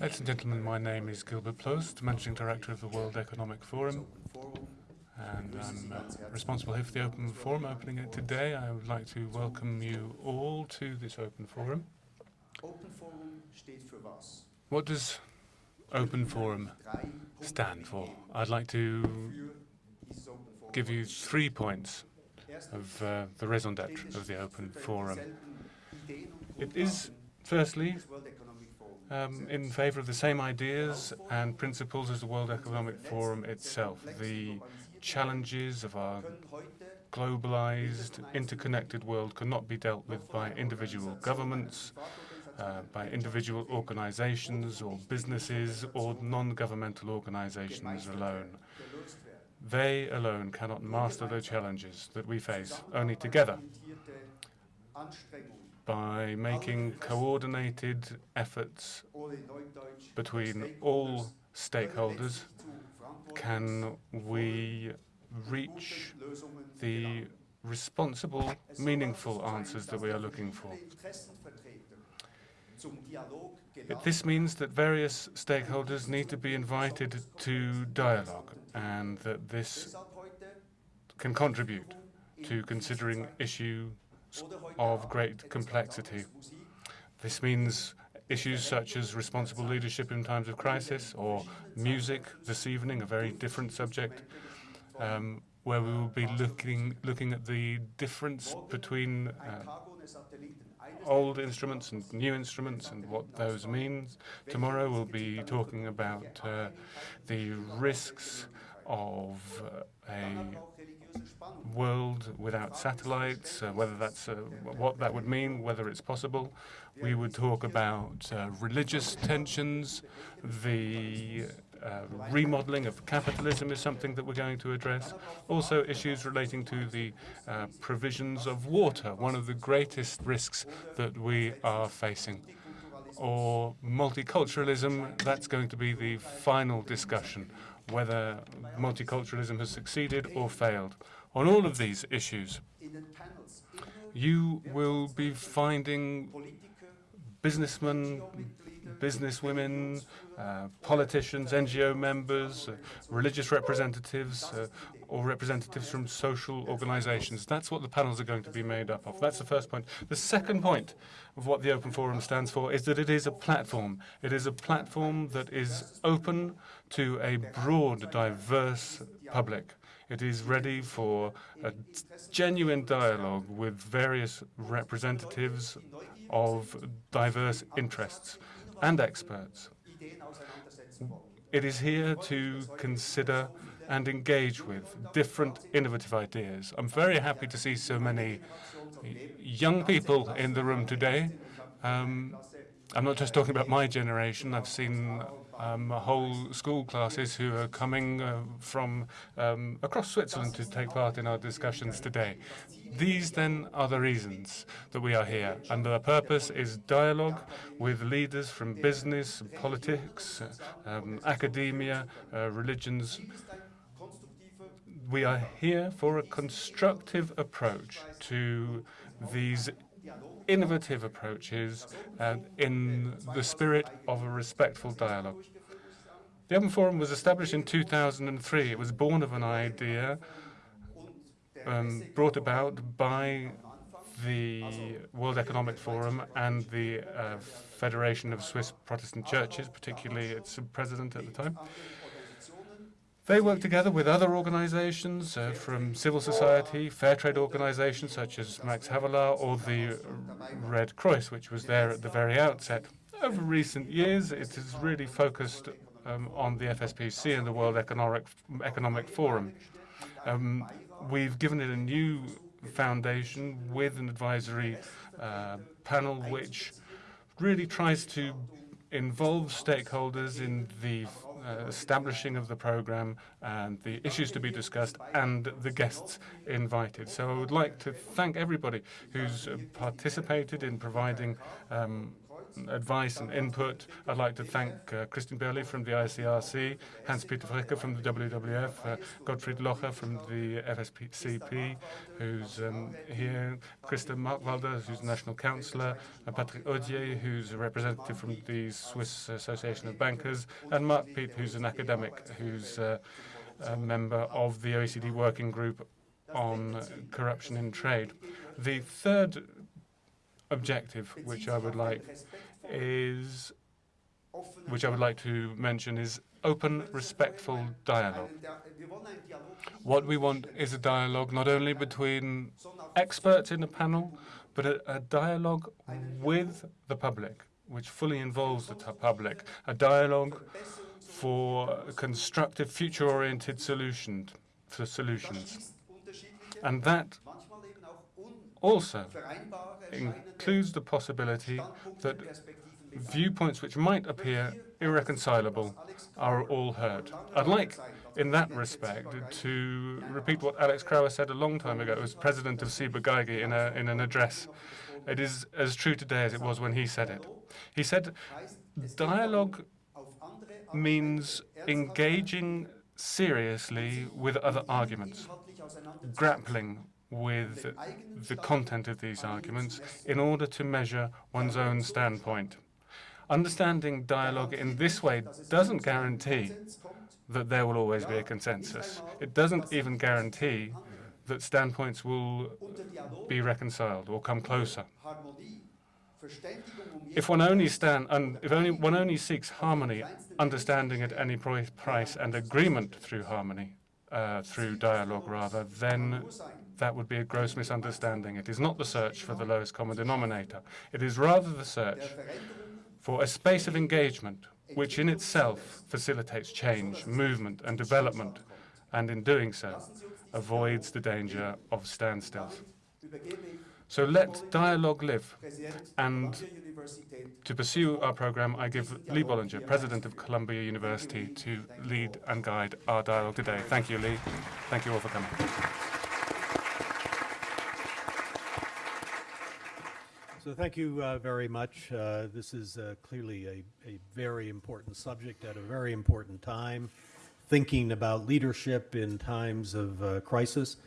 Ladies and gentlemen, my name is Gilbert Probst, Managing Director of the World Economic Forum, responsible here for the Open Forum, opening it today. I would like to welcome you all to this Open Forum. What does Open Forum stand for? I'd like to give you three points of uh, the raison d'etre of the Open Forum. It is, firstly, um, in favor of the same ideas and principles as the World Economic Forum itself. The challenges of our globalized, interconnected world cannot be dealt with by individual governments, uh, by individual organizations or businesses or non-governmental organizations alone. They alone cannot master the challenges that we face. Only together by making coordinated efforts between all stakeholders can we reach the responsible, meaningful answers that we are looking for. This means that various stakeholders need to be invited to dialogue and that this can contribute to considering issues of great complexity. This means issues such as responsible leadership in times of crisis or music this evening, a very different subject, um, where we will be looking, looking at the difference between uh, old instruments and new instruments and what those mean. Tomorrow we'll be talking about uh, the risks of uh, a world without satellites, uh, whether that's uh, what that would mean, whether it's possible. We would talk about uh, religious tensions. The uh, remodeling of capitalism is something that we're going to address. Also, issues relating to the uh, provisions of water, one of the greatest risks that we are facing. Or multiculturalism, that's going to be the final discussion whether multiculturalism has succeeded or failed. On all of these issues, you will be finding businessmen, businesswomen, uh, politicians, NGO members, uh, religious representatives, uh, or representatives from social organizations. That's what the panels are going to be made up of. That's the first point. The second point of what the Open Forum stands for is that it is a platform. It is a platform that is open to a broad, diverse public. It is ready for a genuine dialogue with various representatives of diverse interests and experts. It is here to consider and engage with different innovative ideas. I'm very happy to see so many young people in the room today. Um, I'm not just talking about my generation. I've seen um, whole school classes who are coming uh, from um, across Switzerland to take part in our discussions today. These then are the reasons that we are here, and the purpose is dialogue with leaders from business, politics, um, academia, uh, religions. We are here for a constructive approach to these innovative approaches uh, in the spirit of a respectful dialogue. The Open Forum was established in 2003. It was born of an idea um, brought about by the World Economic Forum and the uh, Federation of Swiss Protestant Churches, particularly its president at the time. They work together with other organizations uh, from civil society, fair trade organizations such as Max Havelaar or the Red Cross, which was there at the very outset. Over recent years, it has really focused um, on the FSPC and the World Economic, Economic Forum. Um, we've given it a new foundation with an advisory uh, panel which really tries to involve stakeholders in the establishing of the program and the issues to be discussed and the guests invited. So I would like to thank everybody who's uh, participated in providing um, advice and input. I'd like to thank uh, Christian Berli from the ICRC, Hans-Peter Fricker from the WWF, uh, Gottfried Locher from the FSCP, who's um, here, Christa Markwalder, who's National Councillor, uh, Patrick Odier, who's a representative from the Swiss Association of Bankers, and Mark Pieth, who's an academic, who's uh, a member of the OECD Working Group on Corruption in Trade. The third objective, which I would like is, which I would like to mention, is open, respectful dialogue. What we want is a dialogue not only between experts in the panel, but a, a dialogue with the public, which fully involves the public, a dialogue for constructive, future-oriented solutions, for solutions. And that also includes the possibility that viewpoints which might appear irreconcilable are all heard. I'd like, in that respect, to repeat what Alex Krauer said a long time ago as president of Ciba-Geigy in, a, in an address. It is as true today as it was when he said it. He said, dialogue means engaging seriously with other arguments, grappling with the content of these arguments in order to measure one's own standpoint. Understanding dialogue in this way doesn't guarantee that there will always be a consensus. It doesn't even guarantee that standpoints will be reconciled or come closer. If one only stand, and if only one only seeks harmony, understanding at any price, and agreement through harmony, uh, through dialogue rather, then that would be a gross misunderstanding. It is not the search for the lowest common denominator. It is rather the search for a space of engagement which in itself facilitates change, movement and development, and in doing so avoids the danger of standstills. So let dialogue live. And to pursue our program, I give Lee Bollinger, President of Columbia University, to lead and guide our dialogue today. Thank you, Lee. Thank you all for coming. So thank you uh, very much. Uh, this is uh, clearly a, a very important subject at a very important time. Thinking about leadership in times of uh, crisis,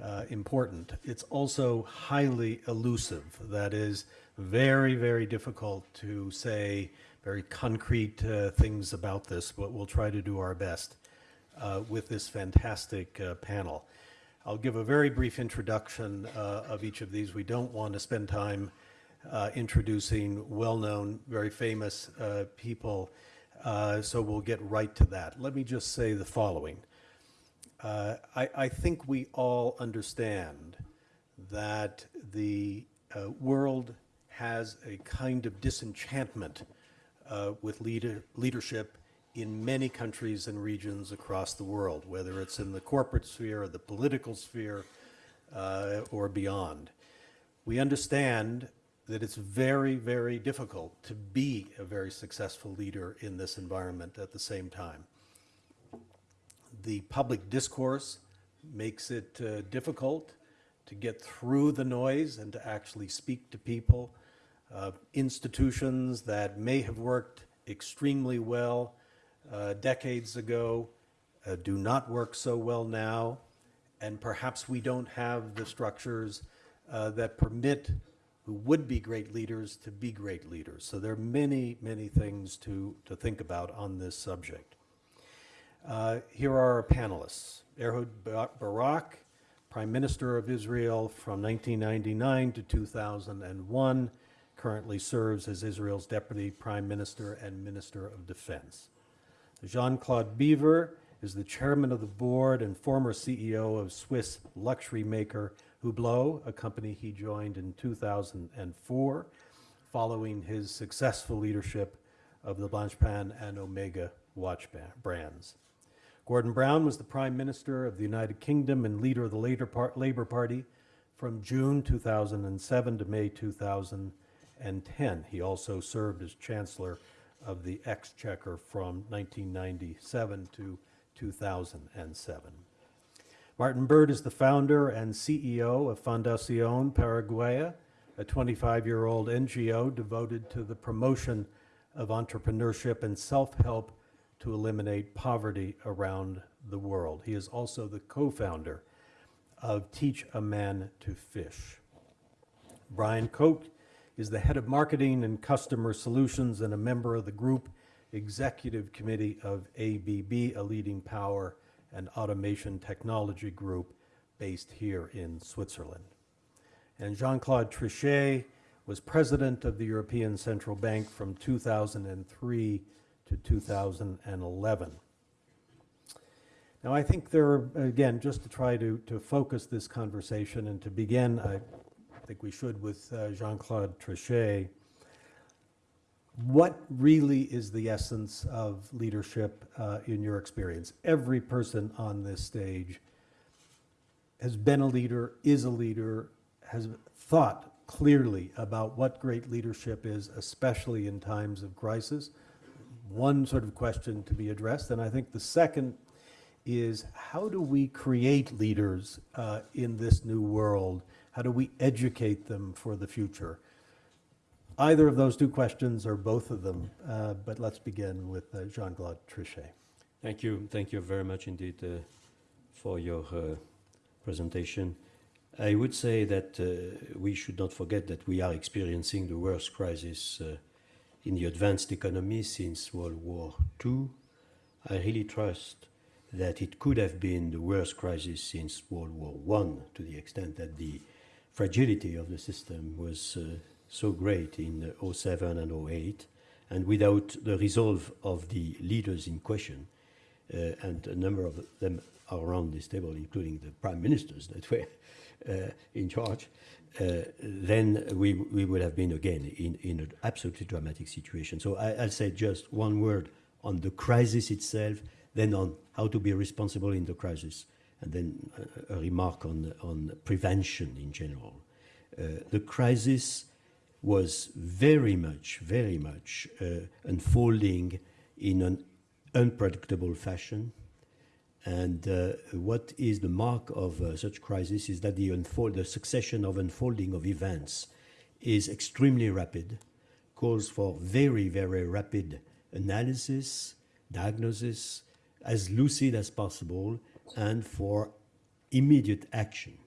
uh, important. It's also highly elusive. That is very, very difficult to say very concrete uh, things about this, but we'll try to do our best with this fantastic panel. I'll give a very brief introduction of each of these. We don't want to spend time uh, introducing well-known, very famous uh, people, uh, so we'll get right to that. Let me just say the following. Uh, I, I, think we all understand that the uh, world has a kind of disenchantment uh, with leader, leadership in many countries and regions across the world, whether it's in the corporate sphere or the political sphere or beyond. We understand that it's very, very difficult to be a very successful leader in this environment at the same time. The public discourse makes it uh, difficult to get through the noise and to actually speak to people. Uh, institutions that may have worked extremely well uh, decades ago uh, do not work so well now, and perhaps we don't have the structures uh, that permit who would be great leaders to be great leaders. So there are many, many things to, to think about on this subject. Uh, here are our panelists. Ehud Barak, Prime Minister of Israel from 1999 to 2001, currently serves as Israel's Deputy Prime Minister and Minister of Defense. Jean-Claude Biver is the Chairman of the Board and former CEO of Swiss luxury maker Hublot, a company he joined in 2004, following his successful leadership of the Blancpain and Omega watch brands. Gordon Brown was the Prime Minister of the United Kingdom and leader of the Labour Party from June 2007 to May 2010. He also served as Chancellor of the Exchequer from 1997 to 2007. Martin Burt is the founder and CEO of Fundación Paraguaya, a 25-year-old NGO devoted to the promotion of entrepreneurship and self-help to eliminate poverty around the world. He is also the co-founder of Teach a Man to Fish. Brice Koch is the head of marketing and customer solutions and a member of the group executive committee of ABB, a leading power and automation technology group based here in Switzerland. And Jean-Claude Trichet was president of the European Central Bank from 2003 to 2011. Now, I think there are, again, just to try to, to focus this conversation and to begin, I think we should with uh, Jean-Claude Trichet. What really is the essence of leadership uh, in your experience? Every person on this stage has been a leader, is a leader, has thought clearly about what great leadership is, especially in times of crisis. One sort of question to be addressed, and I think the second is how do we create leaders uh, in this new world? How do we educate them for the future? Either of those two questions or both of them, uh, but let's begin with uh, Jean-Claude Trichet. Thank you. Thank you very much indeed uh, for your uh, presentation. I would say that uh, we should not forget that we are experiencing the worst crisis uh, in the advanced economy since World War II. I really trust that it could have been the worst crisis since World War I, to the extent that the fragility of the system was uh, so great in uh, 07 and 08, and without the resolve of the leaders in question, uh, and a number of them are around this table, including the prime ministers that were uh, in charge, uh, then we, we would have been again in, in an absolutely dramatic situation. So I, I'll say just one word on the crisis itself, then on how to be responsible in the crisis, and then a, a remark on, on prevention in general. Uh, the crisis was very much, very much uh, unfolding in an unpredictable fashion. And uh, what is the mark of uh, such crisis is that the, unfold, the succession of unfolding of events is extremely rapid, calls for very, very rapid analysis, diagnosis, as lucid as possible, and for immediate action.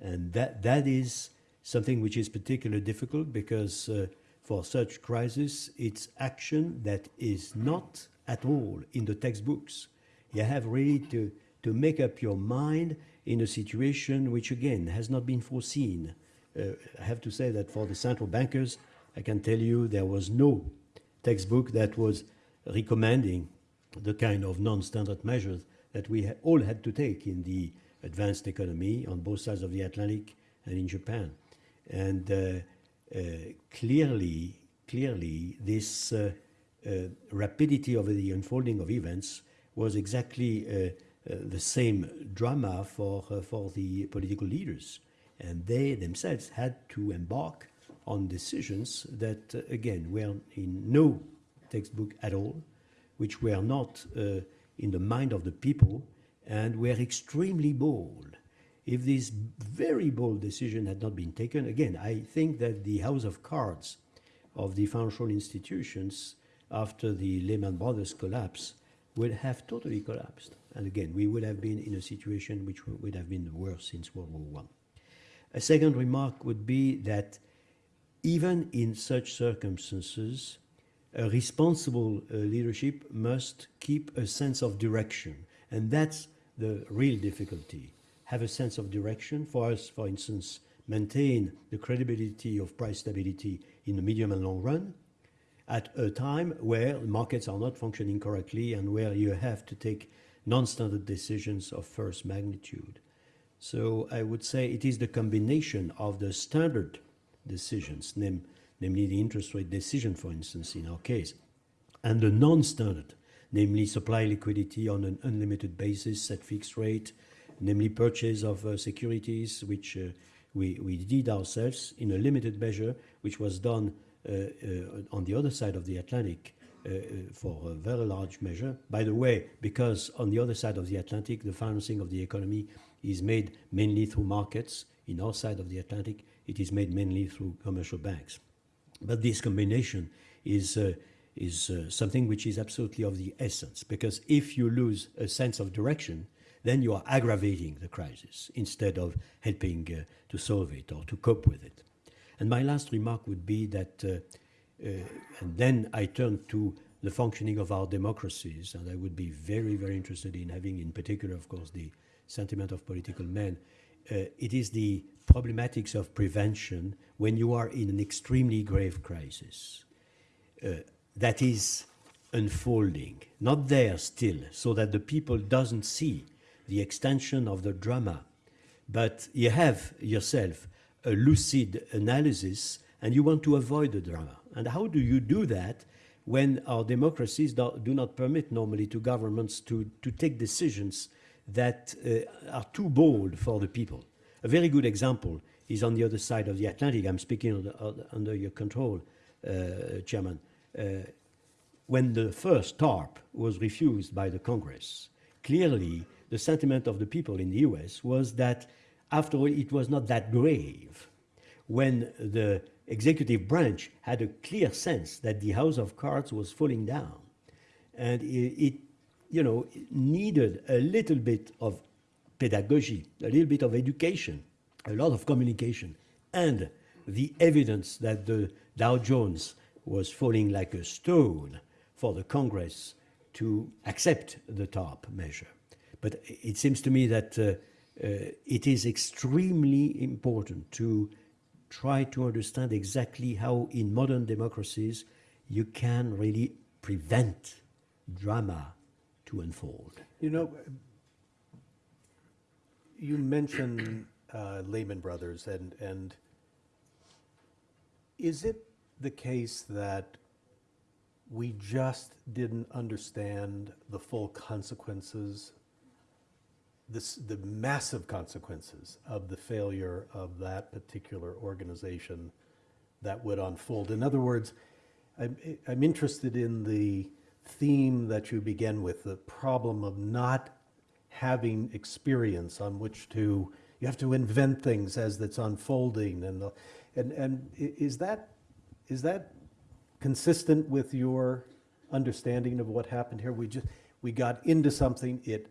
And that, that is something which is particularly difficult because uh, for such crisis, it's action that is not at all in the textbooks. You have really to, to make up your mind in a situation which, again, has not been foreseen. Uh, I have to say that for the central bankers, I can tell you there was no textbook that was recommending the kind of non-standard measures that we ha all had to take in the advanced economy on both sides of the Atlantic and in Japan. And uh, uh, clearly, clearly, this uh, rapidity of the unfolding of events was exactly the same drama for, for the political leaders. And they themselves had to embark on decisions that, again, were in no textbook at all, which were not in the mind of the people and were extremely bold. If this very bold decision had not been taken, again, I think that the house of cards of the financial institutions after the Lehman Brothers collapse would have totally collapsed. And again, we would have been in a situation which would have been worse since World War I. A second remark would be that even in such circumstances, a responsible uh, leadership must keep a sense of direction. And that's the real difficulty. Have a sense of direction. For us, for instance, maintain the credibility of price stability in the medium and long run at a time where markets are not functioning correctly and where you have to take non-standard decisions of first magnitude. So I would say it is the combination of the standard decisions, name, namely the interest rate decision, for instance, in our case, and the non-standard, namely supply liquidity on an unlimited basis at fixed rate, namely purchase of uh, securities, which uh, we, we did ourselves in a limited measure, which was done uh, on the other side of the Atlantic for a very large measure. By the way, because on the other side of the Atlantic, the financing of the economy is made mainly through markets. In our side of the Atlantic, it is made mainly through commercial banks. But this combination is, is something which is absolutely of the essence, because if you lose a sense of direction, then you are aggravating the crisis instead of helping uh, to solve it or to cope with it. And my last remark would be that, uh, uh, and then I turn to the functioning of our democracies, and I would be very, very interested in having, in particular, of course, the sentiment of political men. Uh, it is the problematics of prevention when you are in an extremely grave crisis uh, that is unfolding, not there still, so that the people doesn't see the extension of the drama, but you have yourself a lucid analysis and you want to avoid the drama. And how do you do that when our democracies do, do not permit normally to governments to, to take decisions that uh, are too bold for the people? A very good example is on the other side of the Atlantic. I'm speaking under, under your control, uh, Chairman. Uh, when the first TARP was refused by the Congress, clearly the sentiment of the people in the US was that, after all, it was not that grave. When the executive branch had a clear sense that the House of Cards was falling down, and it, you know, needed a little bit of pedagogy, a little bit of education, a lot of communication, and the evidence that the Dow Jones was falling like a stone for the Congress to accept the TARP measure. But it seems to me that uh, uh, it is extremely important to try to understand exactly how in modern democracies you can really prevent drama to unfold. You know, you mentioned uh, Lehman Brothers, and, and is it the case that we just didn't understand the full consequences, this, the massive consequences of the failure of that particular organization that would unfold? In other words, I'm, I'm interested in the theme that you begin with, the problem of not having experience on which to, you have to invent things as it's unfolding and, the- and, and is that, is that consistent with your understanding of what happened here? We just, we got into something, it,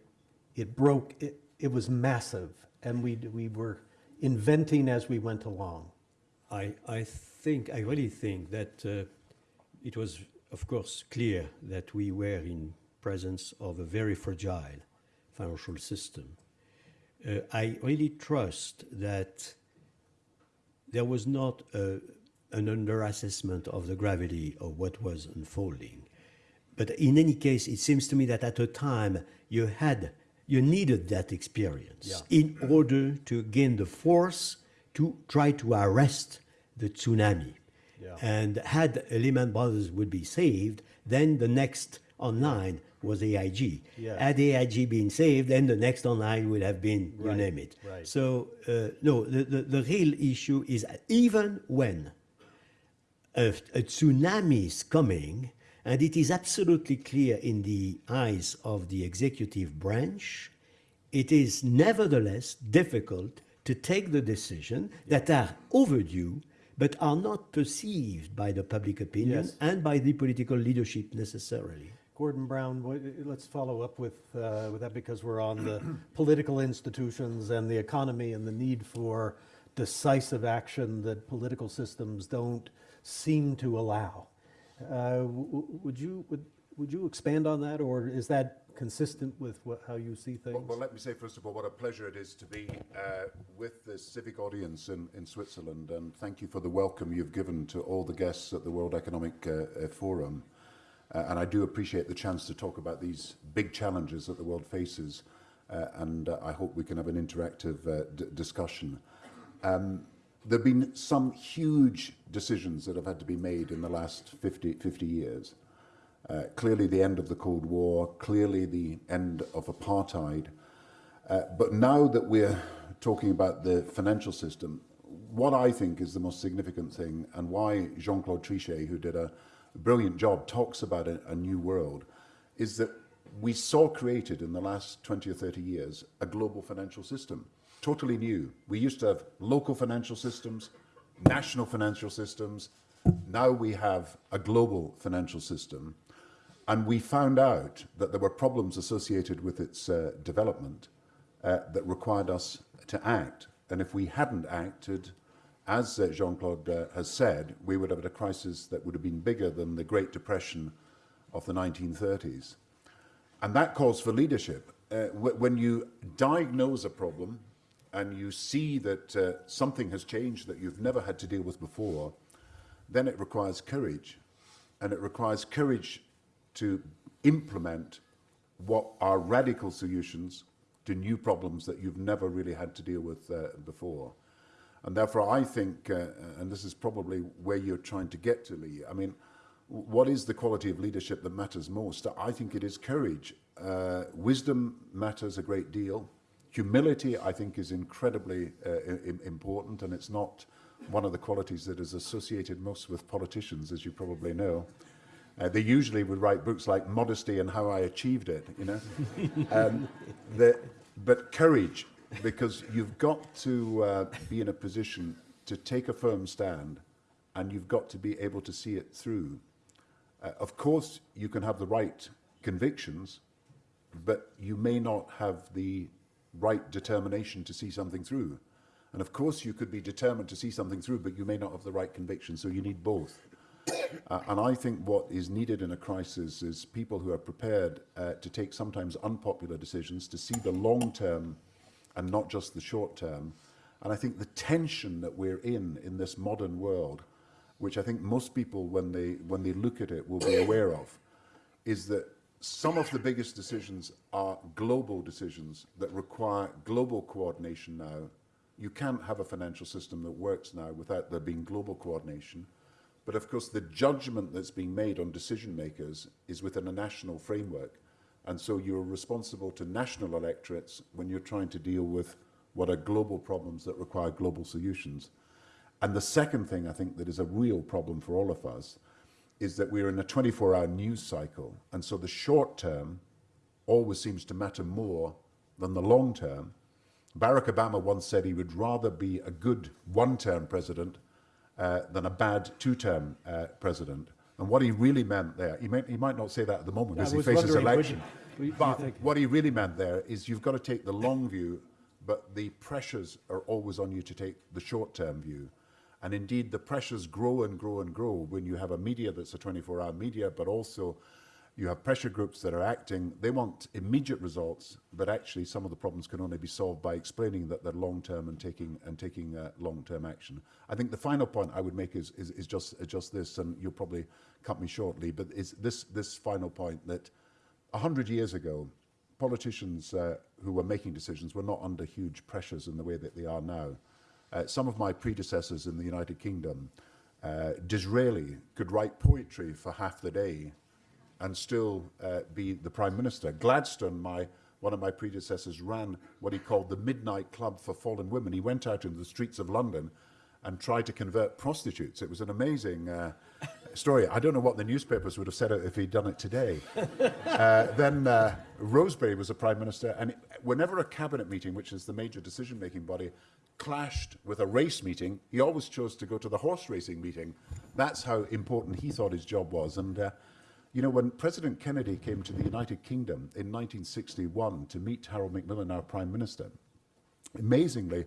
it broke, it, it was massive, and we, we were inventing as we went along. I, I think, I really think that uh, it was, of course, clear that we were in presence of a very fragile financial system. Uh, I really trust that there was not a, an underassessment of the gravity of what was unfolding. But in any case, it seems to me that at the time you had, you needed that experience in order to gain the force to try to arrest the tsunami. Yeah. And had Lehman Brothers would be saved, then the next online was AIG. Yeah. Had AIG been saved, then the next online would have been, you name it. right. So, uh, no, the, the, the real issue is even when a, a tsunami is coming, and it is absolutely clear in the eyes of the executive branch, it is nevertheless difficult to take the decision that are overdue but are not perceived by the public opinion Yes. and by the political leadership necessarily. Gordon Brown, let's follow up with, uh, with that because we're on the political institutions and the economy and the need for decisive action that political systems don't seem to allow. Uh, Would you, would, would you expand on that, or is that consistent with what, how you see things? Well, well, let me say, first of all, what a pleasure it is to be uh, with this civic audience in, in Switzerland, and thank you for the welcome you've given to all the guests at the World Economic uh, uh, Forum. Uh, and I do appreciate the chance to talk about these big challenges that the world faces, and I hope we can have an interactive discussion. Um, there have been some huge decisions that have had to be made in the last 50, 50 years. Uh, clearly the end of the Cold War, clearly the end of apartheid. Uh, but now that we're talking about the financial system, what I think is the most significant thing, and why Jean-Claude Trichet, who did a, brilliant job, talks about a, a new world, is that we saw created in the last 20 or 30 years a global financial system, totally new. We used to have local financial systems, national financial systems. Now we have a global financial system. And we found out that there were problems associated with its uh, development uh, that required us to act. And if we hadn't acted, as uh, Jean-Claude uh, has said, we would have had a crisis that would have been bigger than the Great Depression of the 1930s. And that calls for leadership. Uh, when you diagnose a problem and you see that uh, something has changed that you've never had to deal with before, then it requires courage. And it requires courage to implement what are radical solutions to new problems that you've never really had to deal with uh, before. And therefore, I think, uh, and this is probably where you're trying to get to, Lee, I mean, what is the quality of leadership that matters most? I think it is courage. Uh, wisdom matters a great deal. Humility, I think, is incredibly uh, important, and it's not one of the qualities that is associated most with politicians, as you probably know. Uh, they usually would write books like Modesty and How I Achieved It, you know. um, the, but courage, because you've got to uh, be in a position to take a firm stand and you've got to be able to see it through. Uh, of course, you can have the right convictions, but you may not have the right determination to see something through. And of course, you could be determined to see something through, but you may not have the right conviction, so you need both. Uh, and I think what is needed in a crisis is people who are prepared uh, to take sometimes unpopular decisions, to see the long term and not just the short term. And I think the tension that we're in in this modern world, which I think most people, when they, when they look at it, will be aware of, is that some of the biggest decisions are global decisions that require global coordination now. You can't have a financial system that works now without there being global coordination. But of course, the judgment that's being made on decision makers is within a national framework. And so you're responsible to national electorates when you're trying to deal with what are global problems that require global solutions. And the second thing I think that is a real problem for all of us is that we're in a 24-hour news cycle. And so the short term always seems to matter more than the long term. Barack Obama once said he would rather be a good one-term president uh, than a bad two-term uh, president. And what he really meant there, he, he might not say that at the moment as he faces election, you, but what he really meant there is you've got to take the long view, but the pressures are always on you to take the short-term view. And indeed, the pressures grow and grow and grow when you have a media that's a 24-hour media, but also you have pressure groups that are acting. They want immediate results, but actually some of the problems can only be solved by explaining that they're long-term and taking and taking uh, long-term action. I think the final point I would make is, is, is just just this, and you'll probably cut me shortly, but is this this final point that a hundred years ago, politicians uh, who were making decisions were not under huge pressures in the way that they are now. Uh, some of my predecessors in the United Kingdom, uh, Disraeli could write poetry for half the day and still uh, be the Prime Minister. Gladstone, my, one of my predecessors, ran what he called the Midnight Club for Fallen Women. He went out into the streets of London and tried to convert prostitutes. It was an amazing uh, story. I don't know what the newspapers would have said if he'd done it today. uh, then uh, Rosebery was a Prime Minister, and whenever a cabinet meeting, which is the major decision-making body, clashed with a race meeting, he always chose to go to the horse racing meeting. That's how important he thought his job was. And uh, you know, when President Kennedy came to the United Kingdom in 1961 to meet Harold Macmillan, our Prime Minister, amazingly,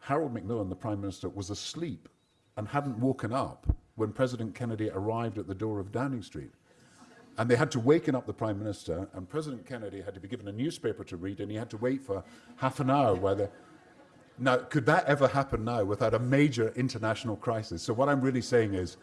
Harold Macmillan, the Prime Minister, was asleep and hadn't woken up when President Kennedy arrived at the door of Downing Street. And they had to waken up the Prime Minister, and President Kennedy had to be given a newspaper to read, and he had to wait for half an hour while the... Now, could that ever happen now without a major international crisis? So what I'm really saying is,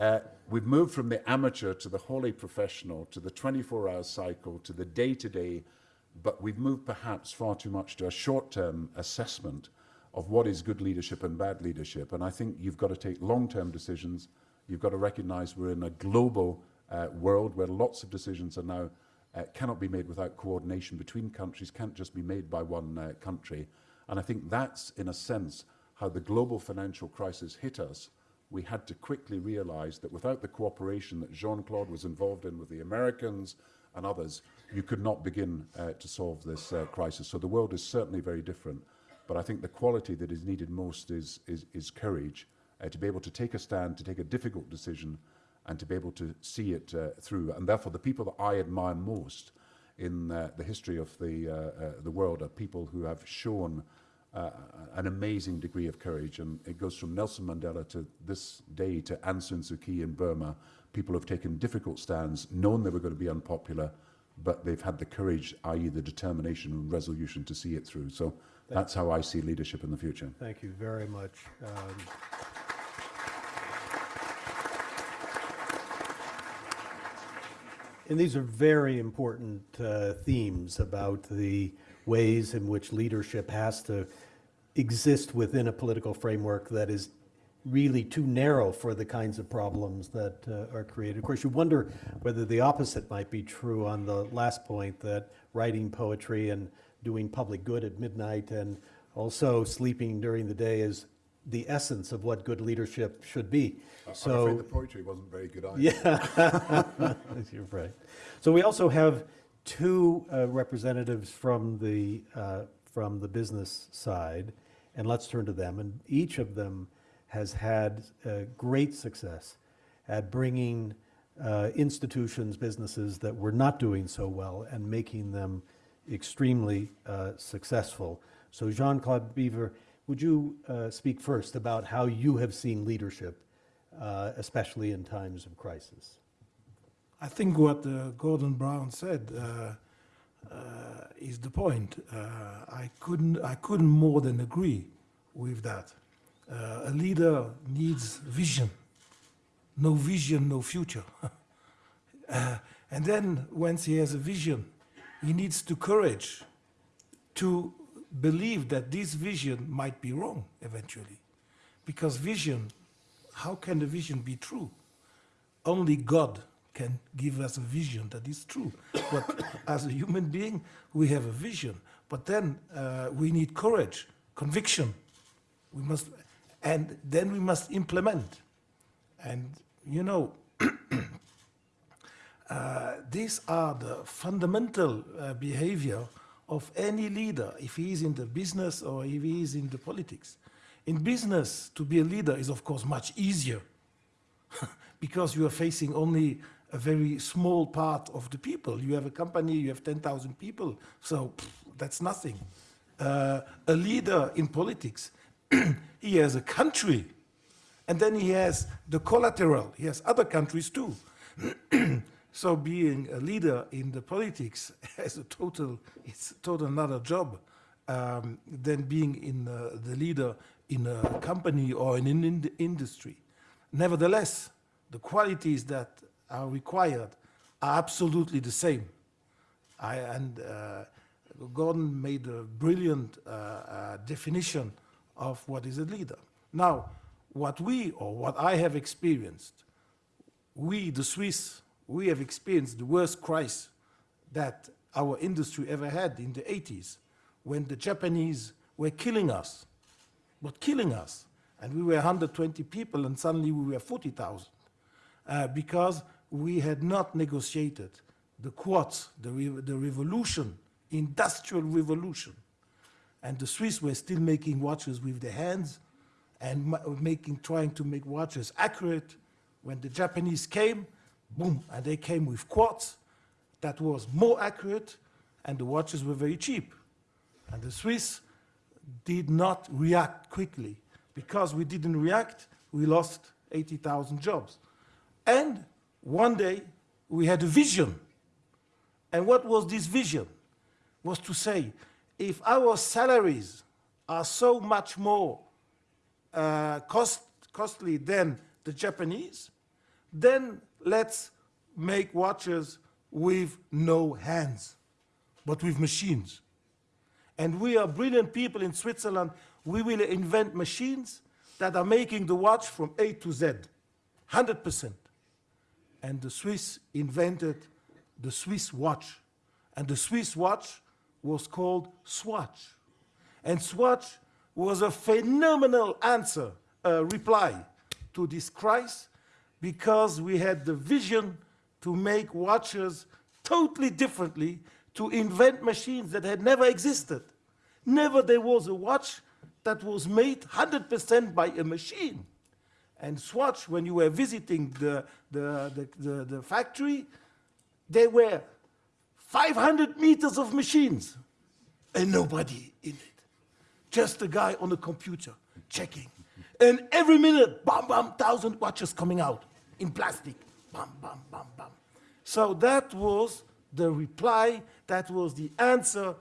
uh, we've moved from the amateur to the wholly professional, to the 24-hour cycle, to the day-to-day, -day, but we've moved perhaps far too much to a short-term assessment of what is good leadership and bad leadership. And I think you've got to take long-term decisions. You've got to recognize we're in a global uh, world where lots of decisions are now uh, cannot be made without coordination between countries, can't just be made by one uh, country. And I think that's, in a sense, how the global financial crisis hit us we had to quickly realize that without the cooperation that Jean-Claude was involved in with the Americans and others, you could not begin uh, to solve this uh, crisis. So the world is certainly very different. But I think the quality that is needed most is, is, is courage, uh, to be able to take a stand, to take a difficult decision, and to be able to see it uh, through. And therefore, the people that I admire most in uh, the history of the, uh, uh, the world are people who have shown uh, an amazing degree of courage. And it goes from Nelson Mandela to this day to Aung San Suu Kyi in Burma. People have taken difficult stands, known they were going to be unpopular, but they've had the courage, i.e. the determination and resolution to see it through. So that's how I see leadership in the future. Thank you very much. Um, And these are very important uh, themes about the ways in which leadership has to exist within a political framework that is really too narrow for the kinds of problems that uh, are created. Of course, you wonder whether the opposite might be true on the last point, that writing poetry and doing public good at midnight and also sleeping during the day is the essence of what good leadership should be. I'm So. afraid the poetry wasn't very good either. Yeah, you're right. So we also have two uh, representatives from the, uh, from the business side, and let's turn to them. And each of them has had uh, great success at bringing uh, institutions, businesses that were not doing so well and making them extremely uh, successful. So Jean-Claude Biver, would you uh, speak first about how you have seen leadership, uh, especially in times of crisis? I think what uh, Gordon Brown said uh, uh, is the point. I couldn't, I couldn't more than agree with that. A leader needs vision. No vision, no future. And then once he has a vision, he needs the courage to believe that this vision might be wrong eventually. Because vision, how can the vision be true? only God can give us a vision that is true. But as a human being, we have a vision. But then uh, we need courage, conviction. We must, and then we must implement. And you know, uh, these are the fundamental uh, behavior of any leader, if he is in the business or if he is in the politics. In business, to be a leader is of course much easier because you are facing only a very small part of the people. You have a company, you have 10,000 people, so pff, that's nothing. Uh, a leader in politics, he has a country, and then he has the collateral, he has other countries too. so being a leader in the politics has a total, it's total another job um, than being in uh, the leader in a company or in an ind industry. Nevertheless, the qualities that are required are absolutely the same. I, and uh, Gordon made a brilliant uh, uh, definition of what is a leader. Now, what we, or what I have experienced, we, the Swiss, we have experienced the worst crisis that our industry ever had in the 80s, when the Japanese were killing us, but killing us. And we were 120 people, and suddenly we were 40,000 uh, because we had not negotiated the Quartz, the, re the revolution, industrial revolution. And the Swiss were still making watches with their hands and making, trying to make watches accurate. When the Japanese came, boom, and they came with quartz that was more accurate and the watches were very cheap. And the Swiss did not react quickly. Because we didn't react, we lost 80,000 jobs. And one day, we had a vision. And what was this vision? Was to say, if our salaries are so much more uh, cost, costly than the Japanese, then let's make watches with no hands, but with machines. And we are brilliant people in Switzerland. We will invent machines that are making the watch from A to Z, 100%. And the Swiss invented the Swiss watch. And the Swiss watch was called Swatch. And Swatch was a phenomenal answer, uh, reply to this crisis because we had the vision to make watches totally differently, to invent machines that had never existed. Never there was a watch that was made 100% by a machine. And Swatch, when you were visiting the, the, the, the, the factory, there were 500 meters of machines and nobody in it. Just a guy on a computer checking. And every minute, bam, bam, thousand watches coming out in plastic. Bam, bam, bam, bam. So that was the reply, that was the answer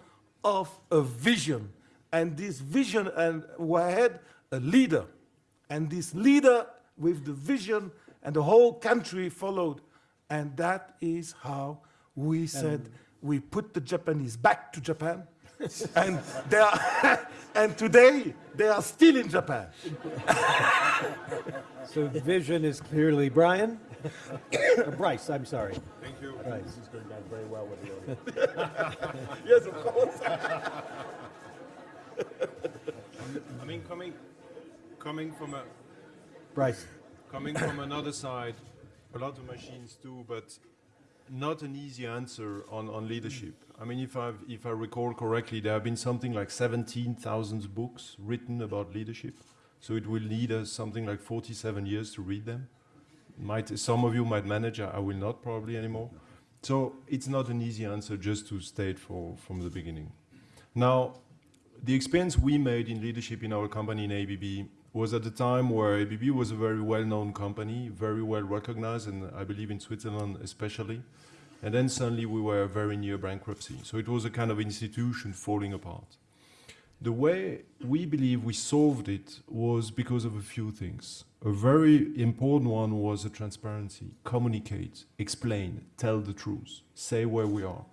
of a vision. And this vision, and we had a leader. And this leader with the vision and the whole country followed. And that is how we said we put the Japanese back to Japan. And they are, and today they are still in Japan. So vision is clearly, Brian? Or Brice, I'm sorry. Thank you. Brice. This is going down very well with the audience. Yes, of course. I mean, coming, coming from a, Brice, coming from another side, a lot of machines too, but not an easy answer on, on leadership. I mean, if I if I recall correctly, there have been something like 17,000 books written about leadership. So it will need us something like 47 years to read them. Might some of you might manage, I will not probably anymore. So it's not an easy answer just to state for from the beginning. Now, the experience we made in leadership in our company in ABB was at the time where ABB was a very well-known company, very well recognized, and I believe in Switzerland especially. And then suddenly we were very near bankruptcy. So it was a kind of institution falling apart. The way we believe we solved it was because of a few things. A very important one was the transparency. Communicate, explain, tell the truth, say where we are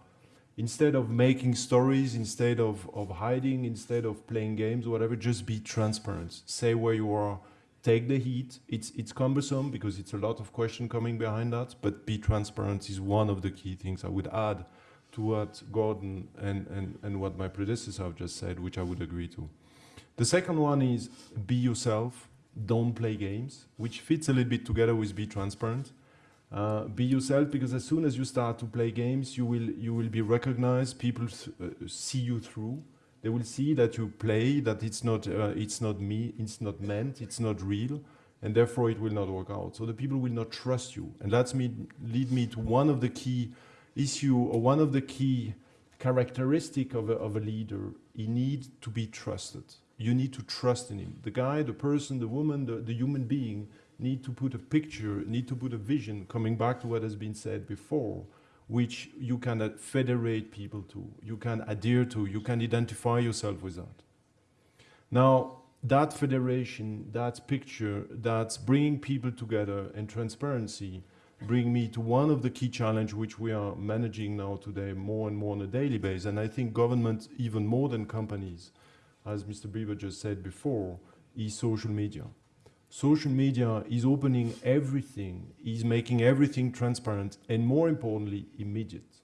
instead of making stories, instead of, of hiding, instead of playing games, whatever, just be transparent. Say where you are, take the heat. It's, it's cumbersome because it's a lot of question coming behind that, but be transparent is one of the key things I would add to what Gordon and, and, and what my predecessor have just said, which I would agree to. The second one is be yourself, don't play games, which fits a little bit together with be transparent. Uh, be yourself because as soon as you start to play games, you will you will be recognized. People uh, see you through. They will see that you play. That it's not uh, it's not me. It's not meant. It's not real, and therefore it will not work out. So the people will not trust you, and that's me lead me to one of the key issue or one of the key characteristic of a, of a leader. He needs to be trusted. You need to trust in him. The guy, the person, the woman, the, the human being need to put a picture, need to put a vision, coming back to what has been said before, which you can uh, federate people to, you can adhere to, you can identify yourself with that. Now, that federation, that picture, that's bringing people together and transparency, bring me to one of the key challenges which we are managing now today more and more on a daily basis. And I think government, even more than companies, as Mr. Biver just said before, is social media social media is opening everything, is making everything transparent, and more importantly, immediate.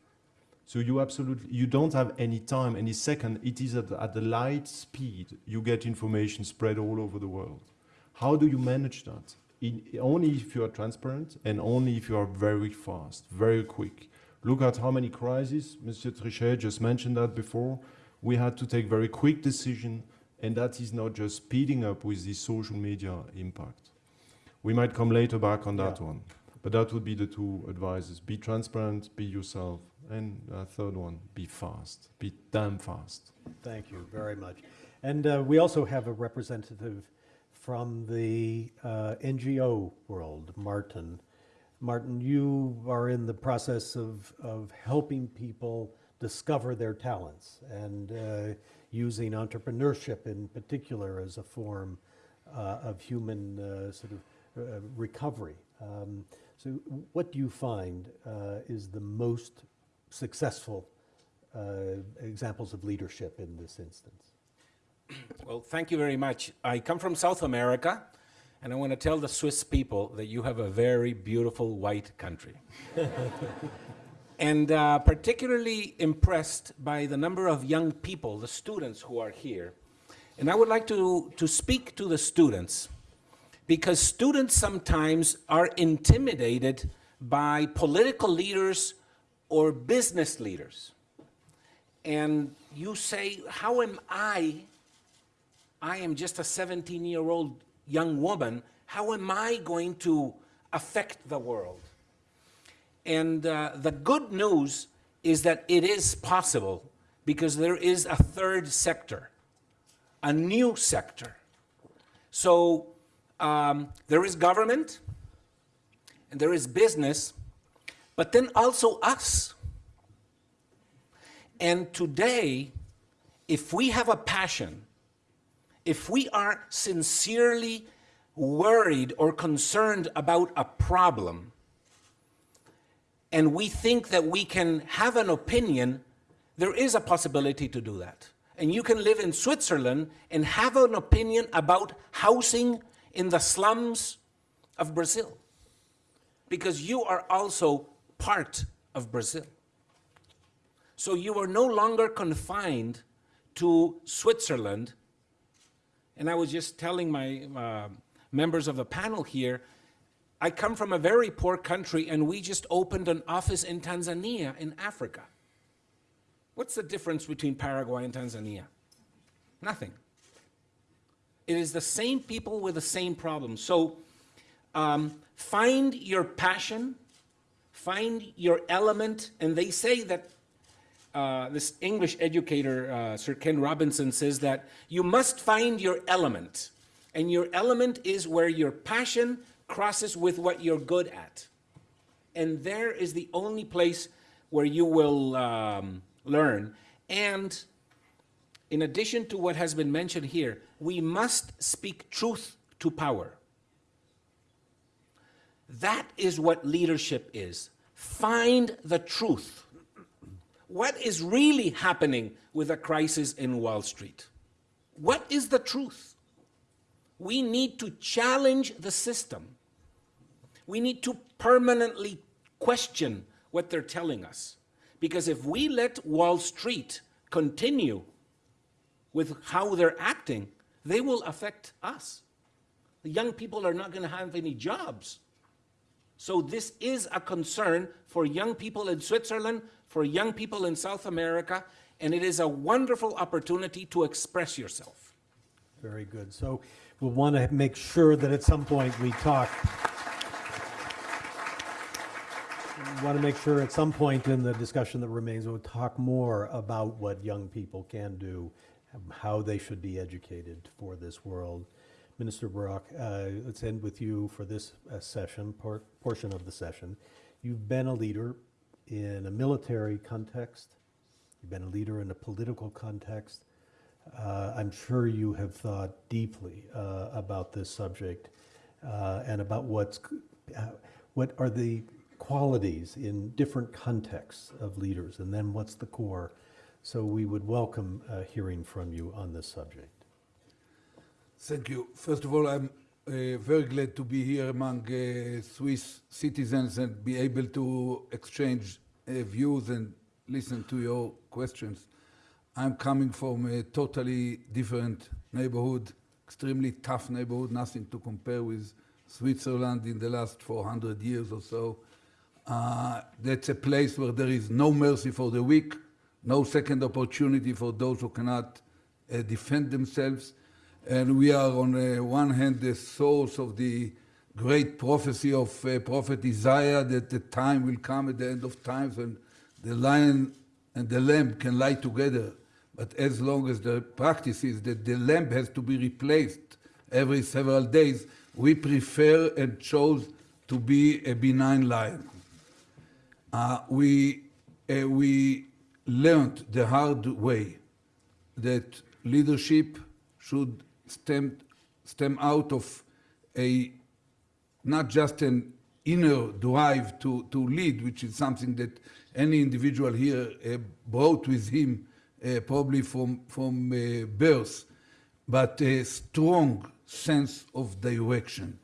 So you absolutely, you don't have any time, any second. It is at, at the light speed. You get information spread all over the world. How do you manage that? In, only if you are transparent and only if you are very fast, very quick. Look at how many crises, Mr. Trichet just mentioned that before. We had to take very quick decision and that is not just speeding up with the social media impact. We might come later back on that Yeah. one, but that would be the two advices. Be transparent, be yourself, and a third one, be fast, be damn fast. thank you very much. And uh, we also have a representative from the uh, NGO world, Martin. Martin, you are in the process of, of helping people discover their talents and uh, using entrepreneurship in particular as a form uh, of human uh, sort of uh, recovery. Um, so, what do you find uh, is the most successful uh, examples of leadership in this instance? Well, thank you very much. I come from South America, and I want to tell the Swiss people that you have a very beautiful white country. and uh, particularly impressed by the number of young people, the students who are here. And I would like to, to speak to the students because students sometimes are intimidated by political leaders or business leaders. And you say, how am I, I am just a 17-year-old young woman, how am I going to affect the world? And uh, the good news is that it is possible because there is a third sector, a new sector. So um, there is government, and there is business, but then also us. And today, if we have a passion, if we are sincerely worried or concerned about a problem, and we think that we can have an opinion, there is a possibility to do that. And you can live in Switzerland and have an opinion about housing in the slums of Brazil because you are also part of Brazil. So you are no longer confined to Switzerland. And I was just telling my uh, members of the panel here, I come from a very poor country and we just opened an office in Tanzania in Africa. What's the difference between Paraguay and Tanzania? Nothing. It is the same people with the same problems. So um, find your passion, find your element, and they say that uh, this English educator, uh, Sir Ken Robinson, says that you must find your element. And your element is where your passion crosses with what you're good at. And there is the only place where you will um, learn. And in addition to what has been mentioned here, we must speak truth to power. That is what leadership is. Find the truth. What is really happening with the crisis in Wall Street? What is the truth? We need to challenge the system. We need to permanently question what they're telling us. Because if we let Wall Street continue with how they're acting, they will affect us. The young people are not going to have any jobs. So this is a concern for young people in Switzerland, for young people in South America, and it is a wonderful opportunity to express yourself. Very good. So we'll want to make sure that at some point we talk. We want to make sure at some point in the discussion that remains, we'll talk more about what young people can do, how they should be educated for this world. Minister Barak, uh, let's end with you for this uh, session, part, portion of the session. You've been a leader in a military context. You've been a leader in a political context. Uh, I'm sure you have thought deeply uh, about this subject uh, and about what's, uh, what are the qualities in different contexts of leaders, and then what's the core. So we would welcome uh, hearing from you on this subject. Thank you. First of all, I'm uh, very glad to be here among uh, Swiss citizens and be able to exchange uh, views and listen to your questions. I'm coming from a totally different neighborhood, extremely tough neighborhood, nothing to compare with Switzerland in the last 400 years or so. Uh, that's a place where there is no mercy for the weak, no second opportunity for those who cannot uh, defend themselves. And we are, on uh, one hand, the source of the great prophecy of uh, Prophet Isaiah that the time will come at the end of times when the lion and the lamb can lie together. But as long as the practice is that the lamb has to be replaced every several days, we prefer and chose to be a benign lion. Uh, we, uh, we learned the hard way that leadership should stem, stem out of a not just an inner drive to, to lead, which is something that any individual here uh, brought with him uh, probably from, from uh, birth, but a strong sense of direction,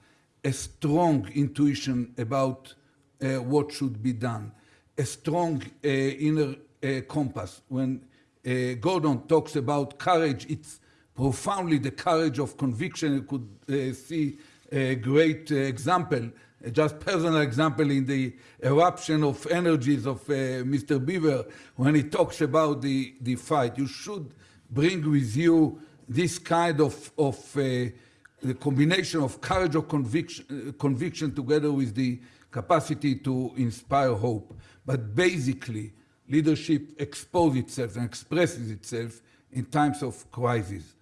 a strong intuition about what should be done, a strong uh, inner uh, compass. When uh, Gordon talks about courage, it's profoundly the courage of conviction. You could uh, see a great uh, example, uh, just personal example in the eruption of energies of uh, Mr. Biver when he talks about the, the fight. You should bring with you this kind of, of uh, the combination of courage or conviction, uh, conviction together with the capacity to inspire hope. But basically, leadership exposes itself and expresses itself in times of crisis.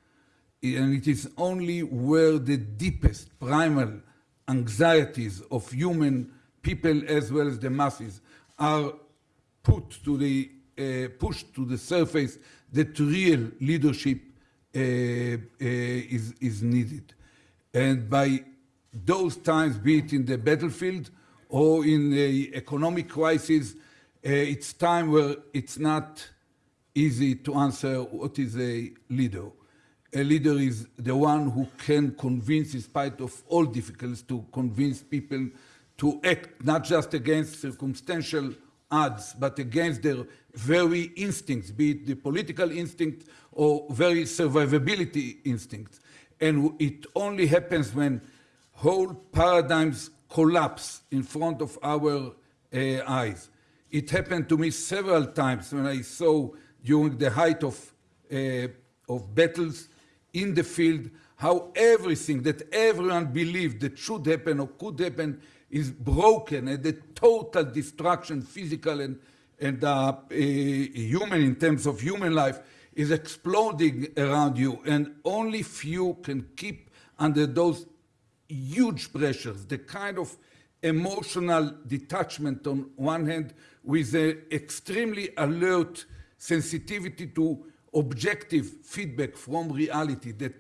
And it is only where the deepest primal anxieties of human people as well as the masses are put to the, uh, pushed to the surface that real leadership uh, uh, is, is needed. And by those times, be it in the battlefield or in the economic crisis, uh, it's time where it's not easy to answer what is a leader. A leader is the one who can convince, in spite of all difficulties, to convince people to act not just against circumstantial odds, but against their very instincts, be it the political instinct or very survivability instincts. And it only happens when whole paradigms collapse in front of our uh, eyes. It happened to me several times when I saw during the height of, uh, of battles in the field how everything that everyone believed that should happen or could happen is broken and the total destruction, physical and, and uh, uh, human in terms of human life, is exploding around you. And only few can keep under those huge pressures, the kind of emotional detachment on one hand with an extremely alert sensitivity to objective feedback from reality that,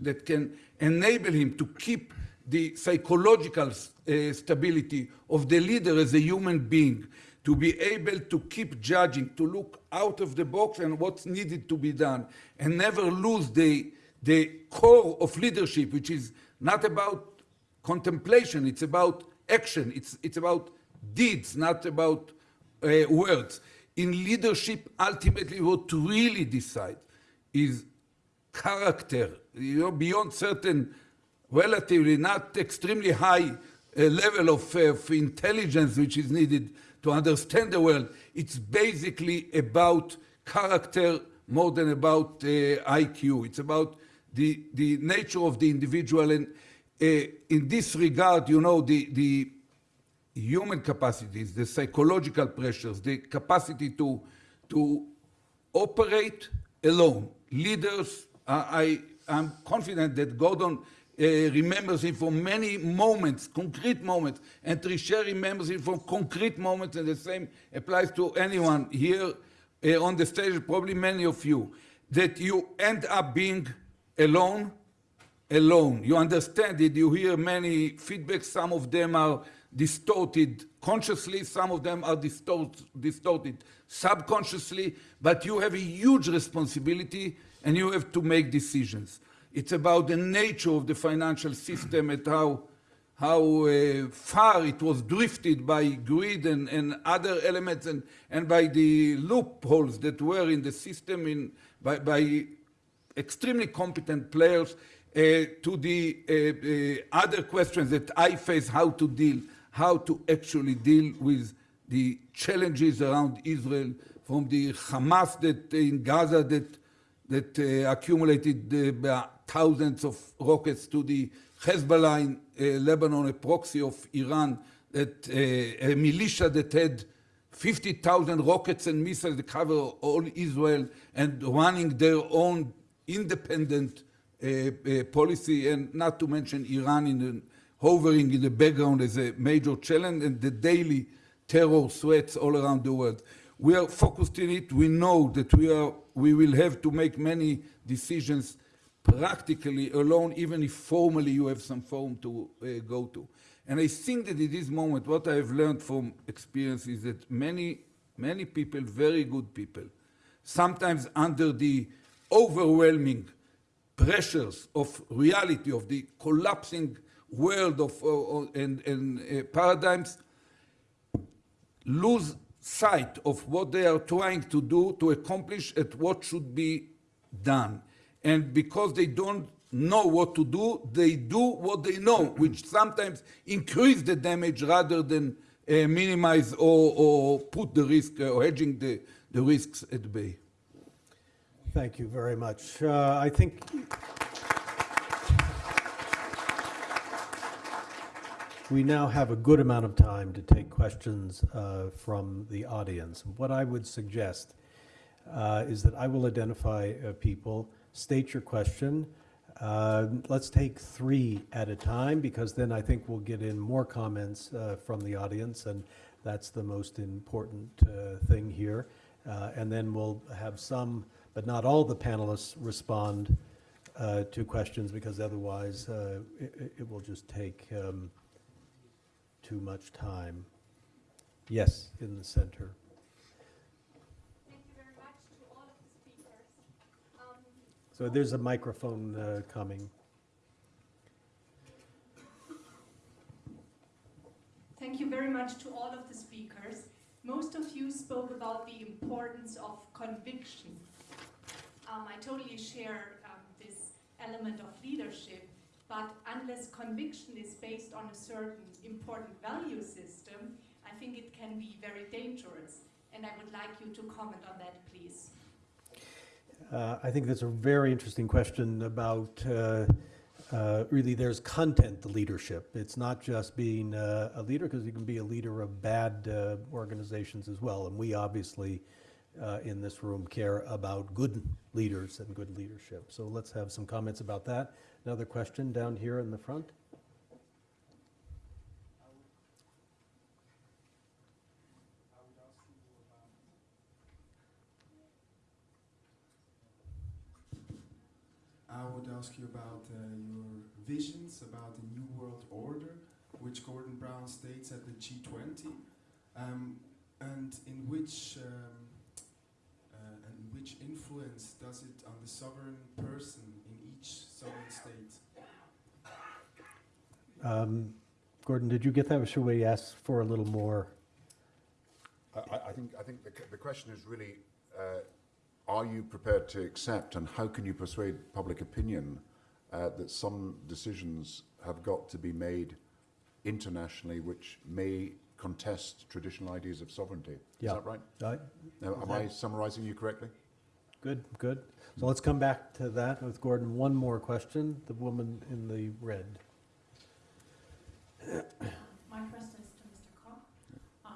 that can enable him to keep the psychological uh, stability of the leader as a human being, to be able to keep judging, to look out of the box and what's needed to be done, and never lose the, the core of leadership, which is not about contemplation, it's about action, it's, it's about deeds, not about uh, words. In leadership, ultimately, what really decides is character, you know, beyond certain relatively not extremely high uh, level of, uh, of intelligence which is needed to understand the world. It's basically about character more than about uh, IQ. It's about the, the nature of the individual. And in this regard, you know, the, the human capacities, the psychological pressures, the capacity to, to operate alone. Leaders, uh, I am confident that Gordon uh, remembers him from many moments, concrete moments, and Trichet remembers him from concrete moments, and the same applies to anyone here uh, on the stage, probably many of you, that you end up being alone, alone. You understand it, you hear many feedbacks, some of them are distorted consciously, some of them are distort, distorted subconsciously, but you have a huge responsibility and you have to make decisions. It's about the nature of the financial system and how, how uh, far it was drifted by greed and, and other elements and, and by the loopholes that were in the system in, by, by extremely competent players to the uh, uh, other questions that I face, how to deal, how to actually deal with the challenges around Israel, from the Hamas that in Gaza that that uh, accumulated uh, thousands of rockets to the Hezbollah in uh, Lebanon, a proxy of Iran, that uh, a militia that had 50,000 rockets and missiles that cover all Israel and running their own independent uh, uh, policy, and not to mention Iran in the, hovering in the background as a major challenge and the daily terror threats all around the world. We are focused in it. We know that we, are, we will have to make many decisions practically alone, even if formally you have some forum to uh, go to. And I think that in this moment, what I have learned from experience is that many, many people, very good people, sometimes under the overwhelming pressures of reality, of the collapsing world of, uh, and, and uh, paradigms, lose sight of what they are trying to do to accomplish at what should be done. And because they don't know what to do, they do what they know, which sometimes increase the damage rather than uh, minimize or, or put the risk uh, or hedging the, the risks at bay. Thank you very much. Uh, I think we now have a good amount of time to take questions uh, from the audience. What I would suggest uh, is that I will identify uh, people, state your question. Uh, Let's take three at a time, because then I think we'll get in more comments uh, from the audience, and that's the most important thing here. And then we'll have some, but not all the panelists respond uh, to questions, because otherwise uh, it it- will just take um, too much time. Yes, in the center. Thank you very much to all of the speakers. Um, So there's a microphone uh, coming. Thank you very much to all of the speakers. Most of you spoke about the importance of conviction. Um, I totally share um, this element of leadership, but unless conviction is based on a certain important value system, I think it can be very dangerous. And I would like you to comment on that, please. Uh, I think that's a very interesting question about, uh, uh, really, there's content to leadership. It's not just being uh, a leader, because you can be a leader of bad uh, organizations as well. And we obviously, uh, in this room, care about good leaders and good leadership. So let's have some comments about that. Another question down here in the front? I would ask you about uh, your visions about the New World Order, which Gordon Brown states at the G20, um, and in which um, which influence does it on the sovereign person in each sovereign state? Um, Gordon, did you get that, or should we ask for a little more? I, I- I think, I think the, the question is really, uh, are you prepared to accept and how can you persuade public opinion uh, that some decisions have got to be made internationally which may contest traditional ideas of sovereignty? Is that right? Uh, Now, am I summarizing you correctly? Good, good. So let's come back to that with Gordon. One more question, the woman in the red. My question is to Mr. Koch. Um,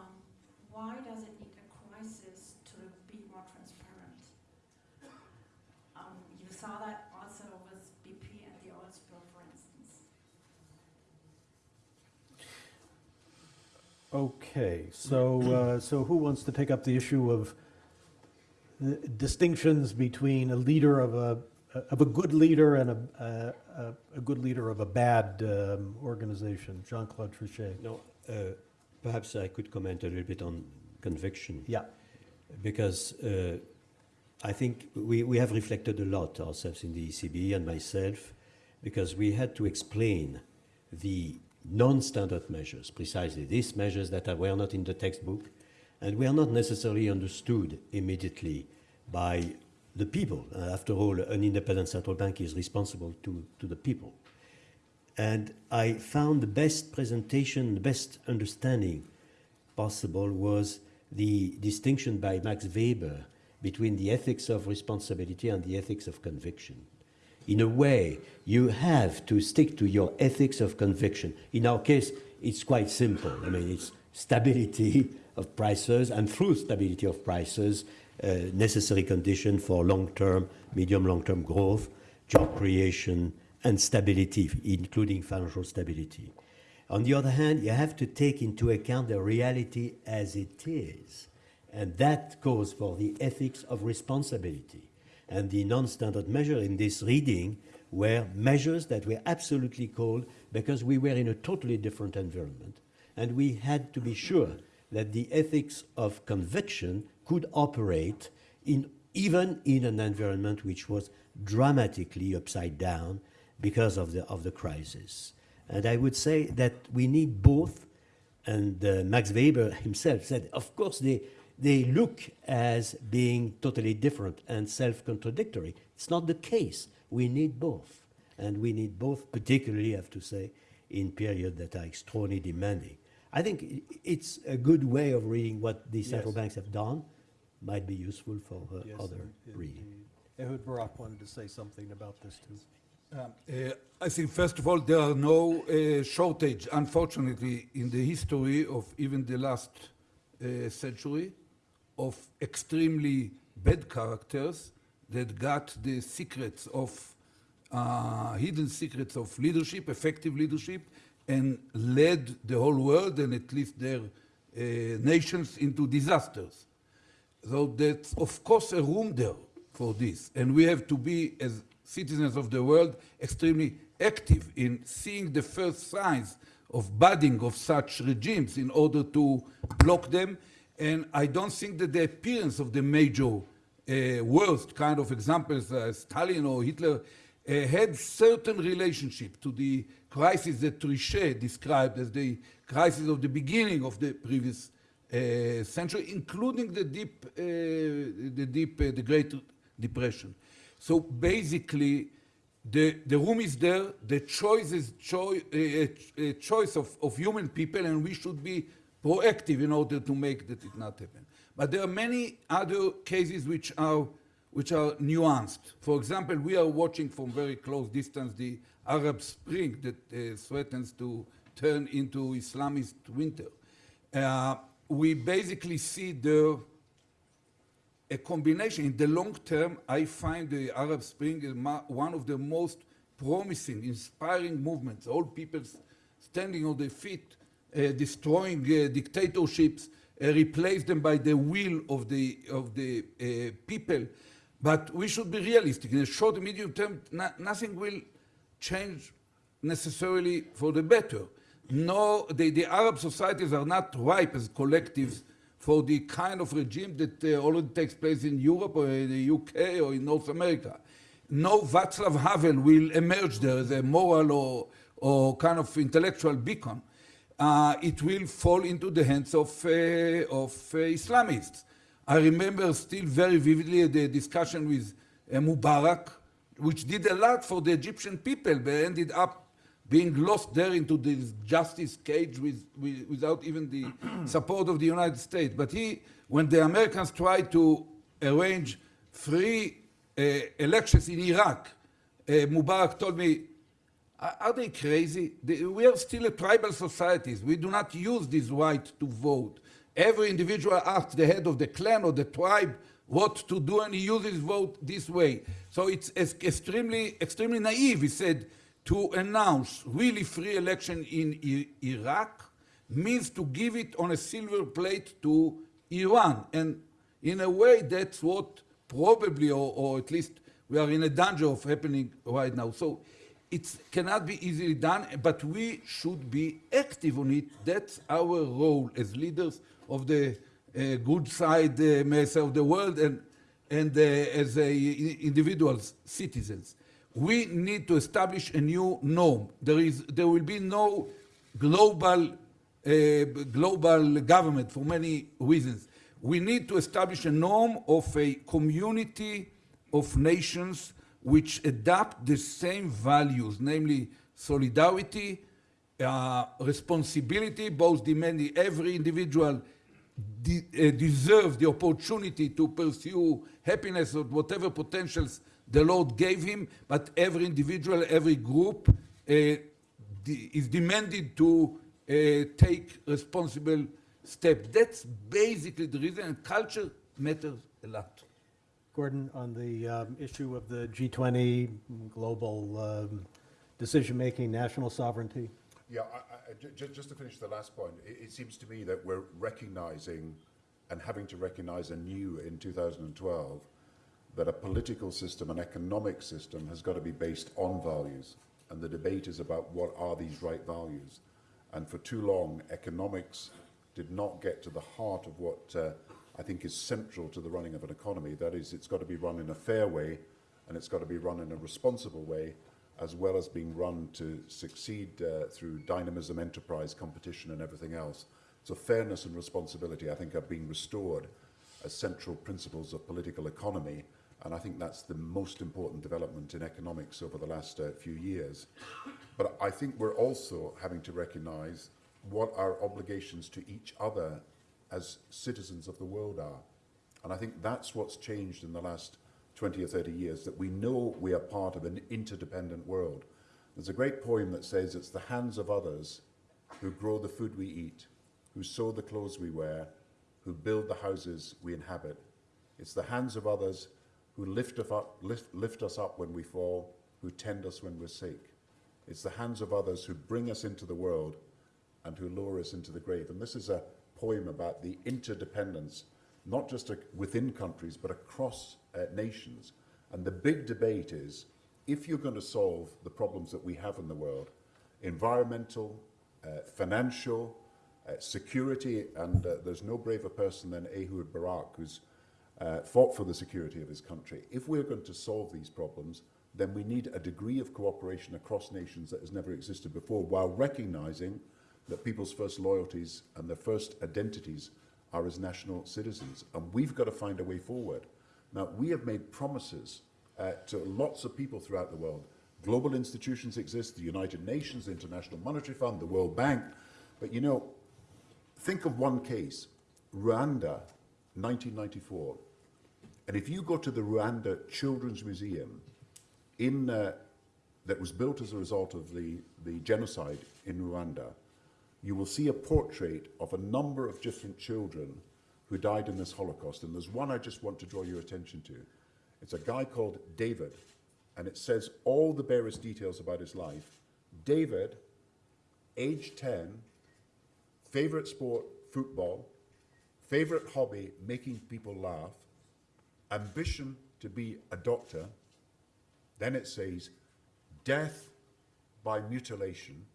why does it need a crisis to be more transparent? Um, you saw that also with BP and the oil spill, for instance. Okay, so, uh, so who wants to take up the issue of distinctions between a leader of a, of a good leader and a, a, a good leader of a bad um, organization? Jean-Claude Trichet. No, uh, perhaps I could comment a little bit on conviction. Yeah, because uh, I think we, we have reflected a lot ourselves in the ECB and myself, because we had to explain the non-standard measures, precisely these measures that were not in the textbook and were not necessarily understood immediately by the people. Uh, after all, an independent central bank is responsible to, to the people. And I found the best presentation, the best understanding possible was the distinction by Max Weber between the ethics of responsibility and the ethics of conviction. In a way, you have to stick to your ethics of conviction. In our case, it's quite simple. I mean, it's stability of prices, and through stability of prices, uh, necessary condition for long-term, medium long-term growth, job creation, and stability, including financial stability. On the other hand, you have to take into account the reality as it is. And that goes for the ethics of responsibility. And the non standard measure in this reading were measures that were absolutely called because we were in a totally different environment. And we had to be sure that the ethics of conviction could operate in, even in an environment which was dramatically upside down because of the, of the crisis. And I would say that we need both. And uh, Max Weber himself said, of course, they, they look as being totally different and self contradictory. It's not the case. We need both. And we need both, particularly, I have to say, in periods that are extraordinarily demanding. I think it's a good way of reading what the central Yes. banks have done, might be useful for uh, Yes, other and- reading. and Ehud Barak wanted to say something about this too. Uh, I think, first of all, there are no uh, shortage, unfortunately, in the history of even the last uh, century of extremely bad characters that got the secrets of, uh, hidden secrets of leadership, effective leadership, and led the whole world and at least their uh, nations into disasters. So that's of course a room there for this, and we have to be as citizens of the world extremely active in seeing the first signs of budding of such regimes in order to block them. And I don't think that the appearance of the major uh, worst kind of examples, uh, Stalin or Hitler, uh, had certain relationship to the crisis that Trichet described as the crisis of the beginning of the previous uh, century, including the deep, uh, the deep, uh, the Great Depression. So basically, the, the room is there, the choice is a, a choice of, of human people, and we should be proactive in order to make that it not happen. But there are many other cases which are, which are nuanced. For example, we are watching from very close distance the Arab Spring that uh, threatens to turn into Islamist winter. Uh, we basically see the a combination. In the long term, I find the Arab Spring is one of the most promising, inspiring movements. All people standing on their feet, uh, destroying uh, dictatorships, uh, replace them by the will of the, of the uh, people. But we should be realistic. In the short medium term, no- nothing will change necessarily for the better. No, the, the Arab societies are not ripe as collectives for the kind of regime that uh, already takes place in Europe or in the UK or in North America. No Václav Havel will emerge there as a moral or, or kind of intellectual beacon. Uh, it will fall into the hands of, uh, of uh, Islamists. I remember still very vividly the discussion with uh, Mubarak, which did a lot for the Egyptian people, but ended up being lost there into this justice cage with, with, without even the support of the United States. But he, when the Americans tried to arrange free uh, elections in Iraq, uh, Mubarak told me, are they crazy? They, we are still a tribal societies. We do not use this right to vote. Every individual asks the head of the clan or the tribe what to do, and he uses vote this way. So it's extremely, extremely naive, he said, to announce really free election in I- Iraq means to give it on a silver plate to Iran. And in a way, that's what probably, or, or at least we are in a danger of happening right now. So it cannot be easily done, but we should be active on it. That's our role as leaders of the good side, uh, of the world and, and uh, as individuals, citizens. We need to establish a new norm. There, is, there will be no global, uh, global government for many reasons. We need to establish a norm of a community of nations which adopt the same values, namely solidarity, uh, responsibility, both demanding every individual de- uh, deserves the opportunity to pursue happiness or whatever potentials the Lord gave him, but every individual, every group uh, de- is demanded to uh, take responsible steps. That's basically the reason, and culture matters a lot. Gordon, on the um, issue of the G20, global um, decision-making, national sovereignty? Yeah, I, I, ju- ju- just to finish the last point, it, it seems to me that we're recognizing and having to recognize anew in 2012 that a political system, an economic system, has got to be based on values. And the debate is about what are these right values. And for too long, economics did not get to the heart of what uh, I think is central to the running of an economy. That is, it's got to be run in a fair way and it's got to be run in a responsible way, as well as being run to succeed uh, through dynamism, enterprise, competition, and everything else. So fairness and responsibility, I think, are being restored as central principles of political economy, And I think that's the most important development in economics over the last uh, few years. But I think we're also having to recognize what our obligations to each other as citizens of the world are. And I think that's what's changed in the last 20 or 30 years, that we know we are part of an interdependent world. There's a great poem that says it's the hands of others who grow the food we eat, who sew the clothes we wear, who build the houses we inhabit. It's the hands of others who lift, us up, lift, lift us up when we fall, who tend us when we're sick. It's the hands of others who bring us into the world and who lower us into the grave. And this is a poem about the interdependence, not just within countries, but across uh, nations. And the big debate is, if you're going to solve the problems that we have in the world, environmental, uh, financial, uh, security, and uh, there's no braver person than Ehud Barak, who's uh, fought for the security of his country. If we're going to solve these problems, then we need a degree of cooperation across nations that has never existed before, while recognizing that people's first loyalties and their first identities are as national citizens. And we've got to find a way forward. Now, we have made promises uh, to lots of people throughout the world. Global institutions exist, the United Nations, the International Monetary Fund, the World Bank. But you know, think of one case, Rwanda, 1994. And if you go to the Rwanda Children's Museum, in, uh, that was built as a result of the, the genocide in Rwanda, you will see a portrait of a number of different children who died in this Holocaust. And there's one I just want to draw your attention to. It's a guy called David, and it says all the barest details about his life. David, age 10, favorite sport, football, favorite hobby, making people laugh, ambition to be a doctor. Then it says, death by mutilation,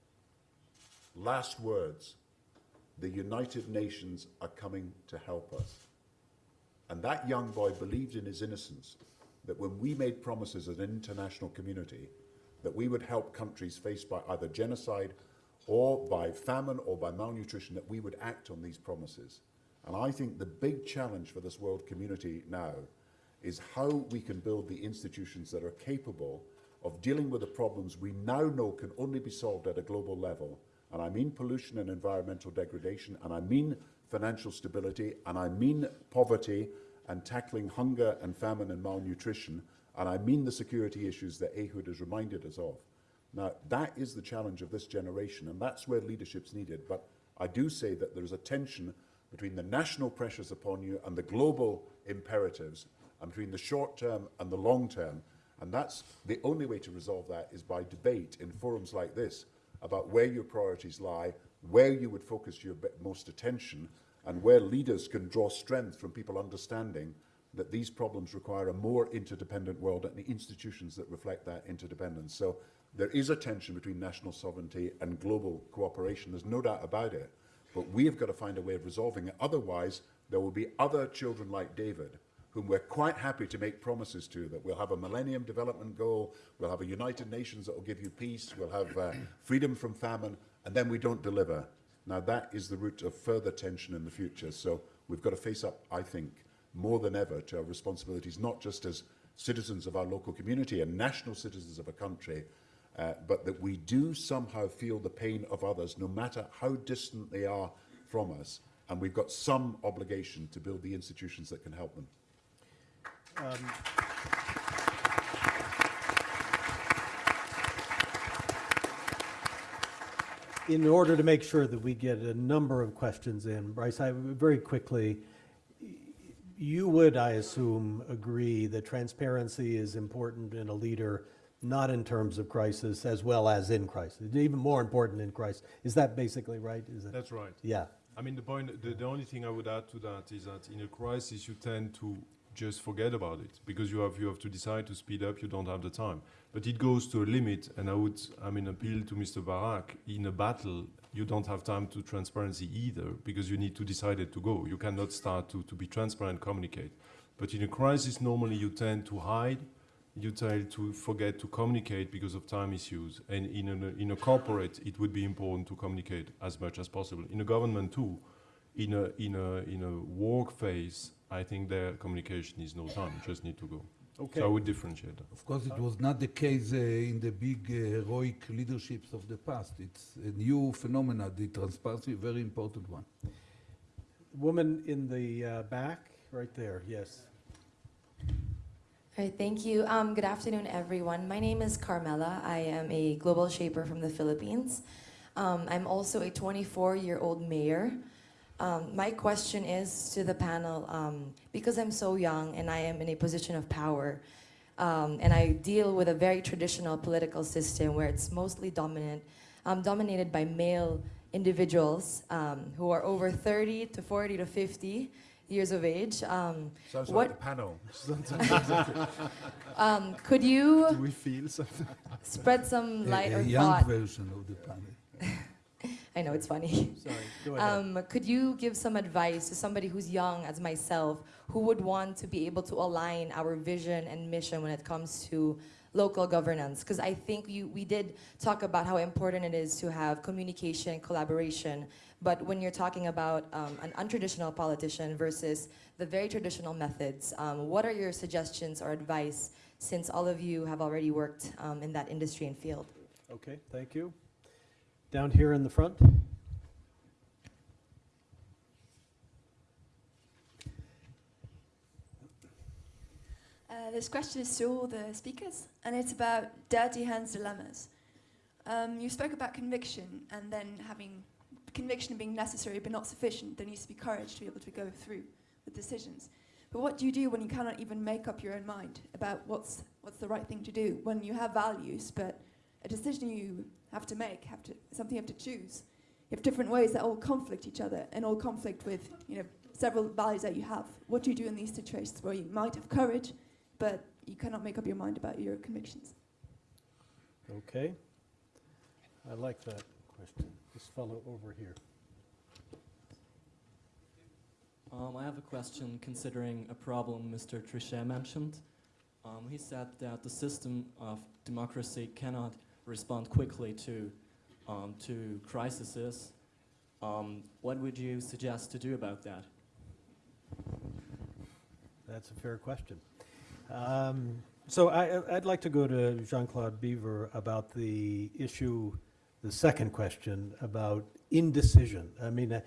last words, the United Nations are coming to help us. And that young boy believed in his innocence, that when we made promises as an international community, that we would help countries faced by either genocide or by famine or by malnutrition, that we would act on these promises. And I think the big challenge for this world community now is how we can build the institutions that are capable of dealing with the problems we now know can only be solved at a global level. And I mean pollution and environmental degradation, and I mean financial stability, and I mean poverty and tackling hunger and famine and malnutrition, and I mean the security issues that Ehud has reminded us of. Now, that is the challenge of this generation, and that's where leadership's needed. But I do say that there's a tension between the national pressures upon you and the global imperatives, and between the short term and the long term. And that's the only way to resolve that is by debate in forums like this about where your priorities lie, where you would focus your most attention, and where leaders can draw strength from people understanding that these problems require a more interdependent world and the institutions that reflect that interdependence. So there is a tension between national sovereignty and global cooperation. There's no doubt about it. But we have got to find a way of resolving it. Otherwise, there will be other children like David whom we're quite happy to make promises to, that we'll have a Millennium Development Goal, we'll have a United Nations that will give you peace, we'll have uh, freedom from famine, and then we don't deliver. Now that is the root of further tension in the future. So we've got to face up, I think, more than ever to our responsibilities, not just as citizens of our local community and national citizens of a country, uh, but that we do somehow feel the pain of others, no matter how distant they are from us. And we've got some obligation to build the institutions that can help them. Um, in order to make sure that we get a number of questions in, Brice, I very quickly, you would, I assume, agree that transparency is important in a leader, not in terms of crisis as well as in crisis, even more important in crisis. Is that basically right? Is it? That's right. Yeah. I mean, the point, the, the only thing I would add to that is that in a crisis, you tend to just forget about it because you have you have to decide to speed up. You don't have the time, but it goes to a limit. And I would I mean appeal to Mr. Barak. In a battle, you don't have time to transparency either because you need to decide it to go. You cannot start to to be transparent, communicate. But in a crisis, normally you tend to hide. You tend to forget to communicate because of time issues. And in a, in a corporate, it would be important to communicate as much as possible. In a government too, in a in a in a work phase, I think their communication is no time. You just need to go. Okay. So I would differentiate that. Of course, it was not the case uh, in the big uh, heroic leaderships of the past. It's a new phenomena, the transparency, very important one. Woman in the uh, back, right there, yes. All right, thank you. Um, good afternoon, everyone. My name is Carmela. I am a global shaper from the Philippines. Um, I'm also a 24-year-old mayor. Um, my question is to the panel, um, because I'm so young and I am in a position of power, um, and I deal with a very traditional political system where it's mostly dominant, um, dominated by male individuals um, who are over 30 to 40 to 50 years of age. Um, Sounds what- like the panel. um, could you Do we feel something? spread some A- light a, or young thought? version of the panel. I know it's funny. Sorry, go ahead. Um, could you give some advice to somebody who's young as myself, who would want to be able to align our vision and mission when it comes to local governance? Because I think you, we did talk about how important it is to have communication, collaboration, but when you're talking about um, an untraditional politician versus the very traditional methods, um, what are your suggestions or advice since all of you have already worked um, in that industry and field? Okay, thank you. Down here in the front? Uh, this question is to all the speakers, and it's about dirty hands dilemmas. Um, you spoke about conviction, and then having conviction being necessary but not sufficient. There needs to be courage to be able to go through with decisions. But what do you do when you cannot even make up your own mind about what's what's the right thing to do? When you have values, but a decision you have to make, have to something you have to choose. You have different ways that all conflict each other and all conflict with you know several values that you have. What do you do in these situations where you might have courage, but you cannot make up your mind about your convictions? Okay. I like that question. This fellow over here. Um, I have a question considering a problem Mr. Trichet mentioned. Um, he said that the system of democracy cannot respond quickly to, um, to crises. Um, what would you suggest to do about that? That's a fair question. Um, So I, I'd like to go to Jean-Claude Biver about the issue, the second question about indecision. I mean, uh,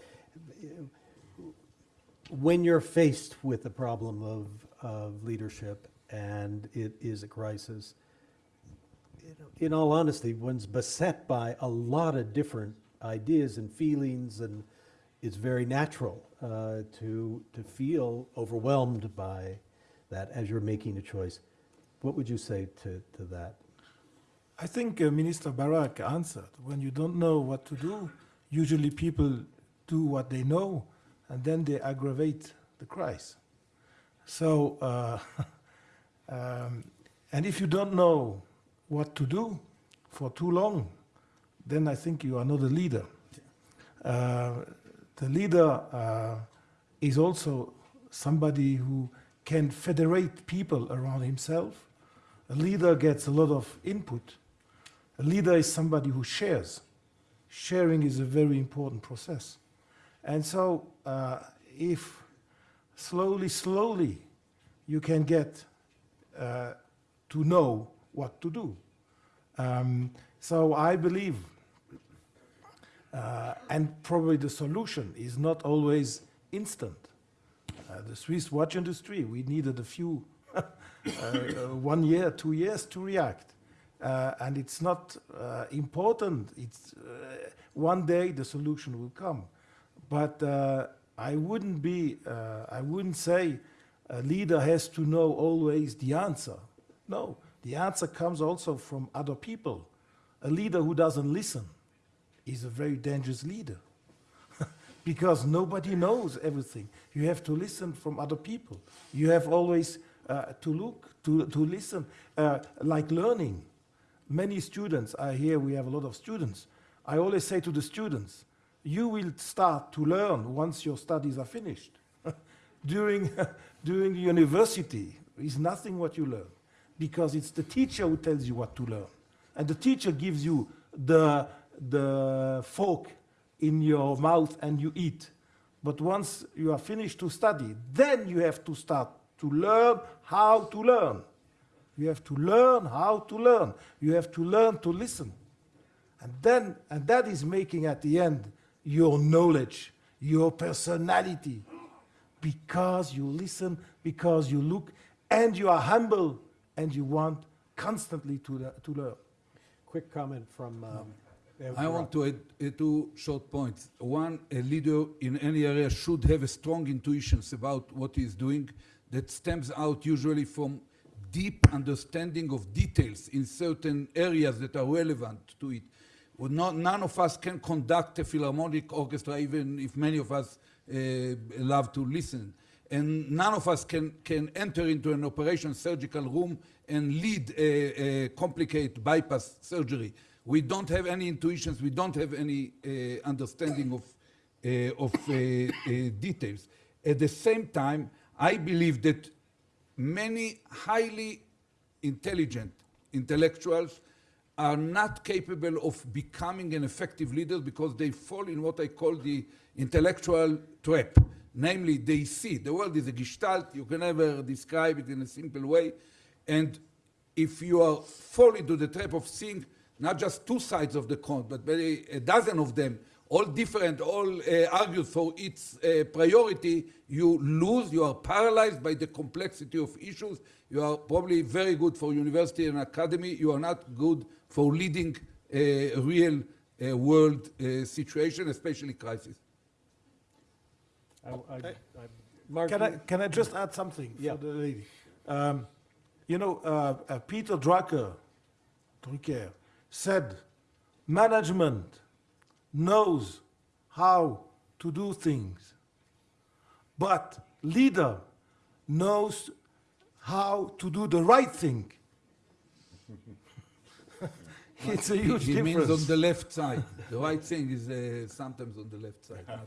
when you're faced with the problem of, of leadership and it is a crisis, in all honesty, one's beset by a lot of different ideas and feelings, and it's very natural uh, to, to feel overwhelmed by that as you're making a choice. What would you say to, to that? I think uh, Minister Barak answered. When you don't know what to do, usually people do what they know, and then they aggravate the crisis. So, uh, um, and if you don't know what to do for too long, then I think you are not a leader. Uh, the leader uh, is also somebody who can federate people around himself. A leader gets a lot of input. A leader is somebody who shares. Sharing is a very important process. And so, uh, if slowly, slowly you can get uh, to know what to do. Um, so I believe, uh, and probably the solution is not always instant. Uh, the Swiss watch industry, we needed a few, uh, uh, one year, two years to react. Uh, and it's not uh, important. It's one day the solution will come. But I wouldn't be, I wouldn't say a leader has to know always the answer. No, the answer comes also from other people. A leader who doesn't listen is a very dangerous leader because nobody knows everything. You have to listen from other people. You have always uh, to look, to, to listen, uh, like learning. Many students, I hear we have a lot of students. I always say to the students, you will start to learn once your studies are finished. during, during the university is nothing what you learn because it's the teacher who tells you what to learn. And the teacher gives you the, the fork in your mouth and you eat. But once you are finished to study, then you have to start to learn how to learn. You have to learn how to learn. You have to learn to listen. And then, and that is making at the end your knowledge, your personality, because you listen, because you look, and you are humble, and you want constantly to, le- to learn. Quick comment from. Um, I want to add uh, two short points. One, a leader in any area should have a strong intuitions about what he is doing that stems out usually from deep understanding of details in certain areas that are relevant to it. Well, not, none of us can conduct a philharmonic orchestra, even if many of us uh, love to listen. And none of us can, can enter into an operation surgical room and lead a, a complicated bypass surgery. We don't have any intuitions, we don't have any uh, understanding of, uh, of uh, uh, details. At the same time, I believe that many highly intelligent intellectuals are not capable of becoming an effective leader because they fall in what I call the intellectual trap. Namely, they see the world is a gestalt, you can never describe it in a simple way. And if you are fall into the trap of seeing not just two sides of the coin, but maybe a dozen of them, all different, all uh, argued for its uh, priority, you lose, you are paralyzed by the complexity of issues. You are probably very good for university and academy. You are not good for leading a real uh, world uh, situation, especially crisis. I, I, I, Can I, can I just add something Yeah. for the lady? Um, you know, uh, uh, Peter Drucker, Drucker said, management knows how to do things, but leader knows how to do the right thing. it's a huge It means difference. on the left side. The right thing is uh, sometimes on the left side.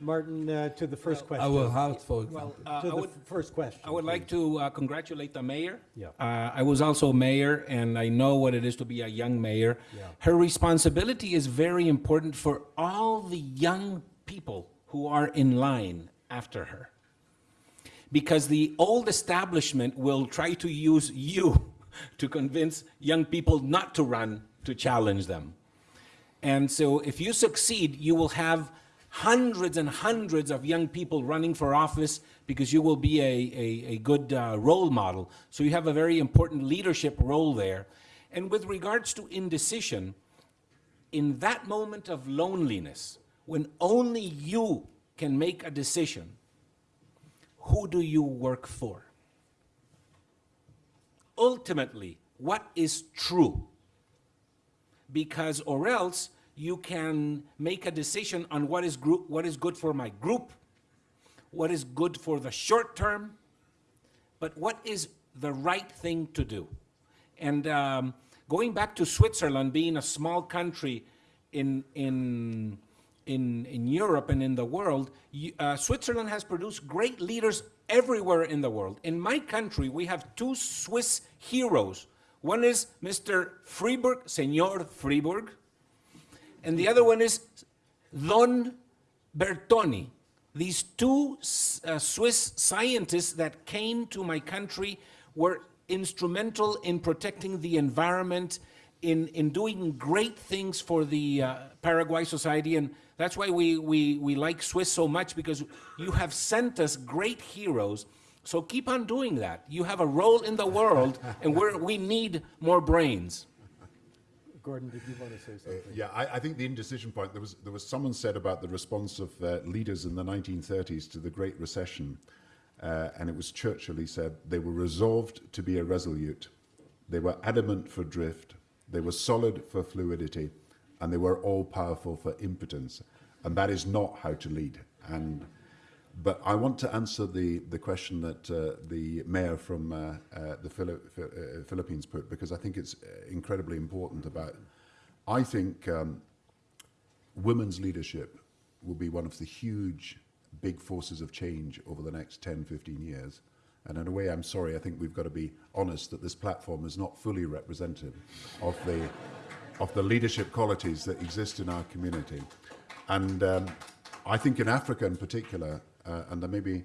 not necessarily. Martin, uh, to the first question. Our heart, for example. Well, uh, To I the would, first question. I would like to uh, congratulate the mayor. Yeah. Uh, I was also mayor, and I know what it is to be a young mayor. Yeah. Her responsibility is very important for all the young people who are in line after her. Because the old establishment will try to use you to convince young people not to run to challenge them. And so if you succeed, you will have hundreds and hundreds of young people running for office because you will be a, a, a good uh, role model. So you have a very important leadership role there. And with regards to indecision, in that moment of loneliness, when only you can make a decision, who do you work for? Ultimately, what is true? because or else you can make a decision on what is group, what is good for my group, what is good for the short term, but what is the right thing to do. And um, going back to Switzerland, being a small country in in in in Europe and in the world, y- uh, Switzerland has produced great leaders everywhere in the world. In my country, we have two Swiss heroes. One is Mr. Fribourg, Senor Fribourg, and the other one is Don Bertoni. These two uh, Swiss scientists that came to my country were instrumental in protecting the environment, in, in doing great things for the uh, Paraguay society. And that's why we, we, we like Swiss so much because you have sent us great heroes. So keep on doing that. You have a role in the world, and we're, we need more brains. Gordon, did you want to say something? Yeah, I, I think the indecision point, there was, there was someone said about the response of uh, leaders in the 1930s to the Great Recession, uh, and it was Churchill, he said, they were resolved to be irresolute, they were adamant for drift, they were solid for fluidity, and they were all-powerful for impotence. And that is not how to lead. And, but I want to answer the, the question that uh, the mayor from uh, uh, the uh, Philippines put, because I think it's uh, incredibly important about, I think um, women's leadership will be one of the huge, big forces of change over the next 10, 15 years. And in a way, I'm sorry, I think we've got to be honest that this platform is not fully representative of the, of the leadership qualities that exist in our community. And um, I think in Africa in particular, uh, and there may be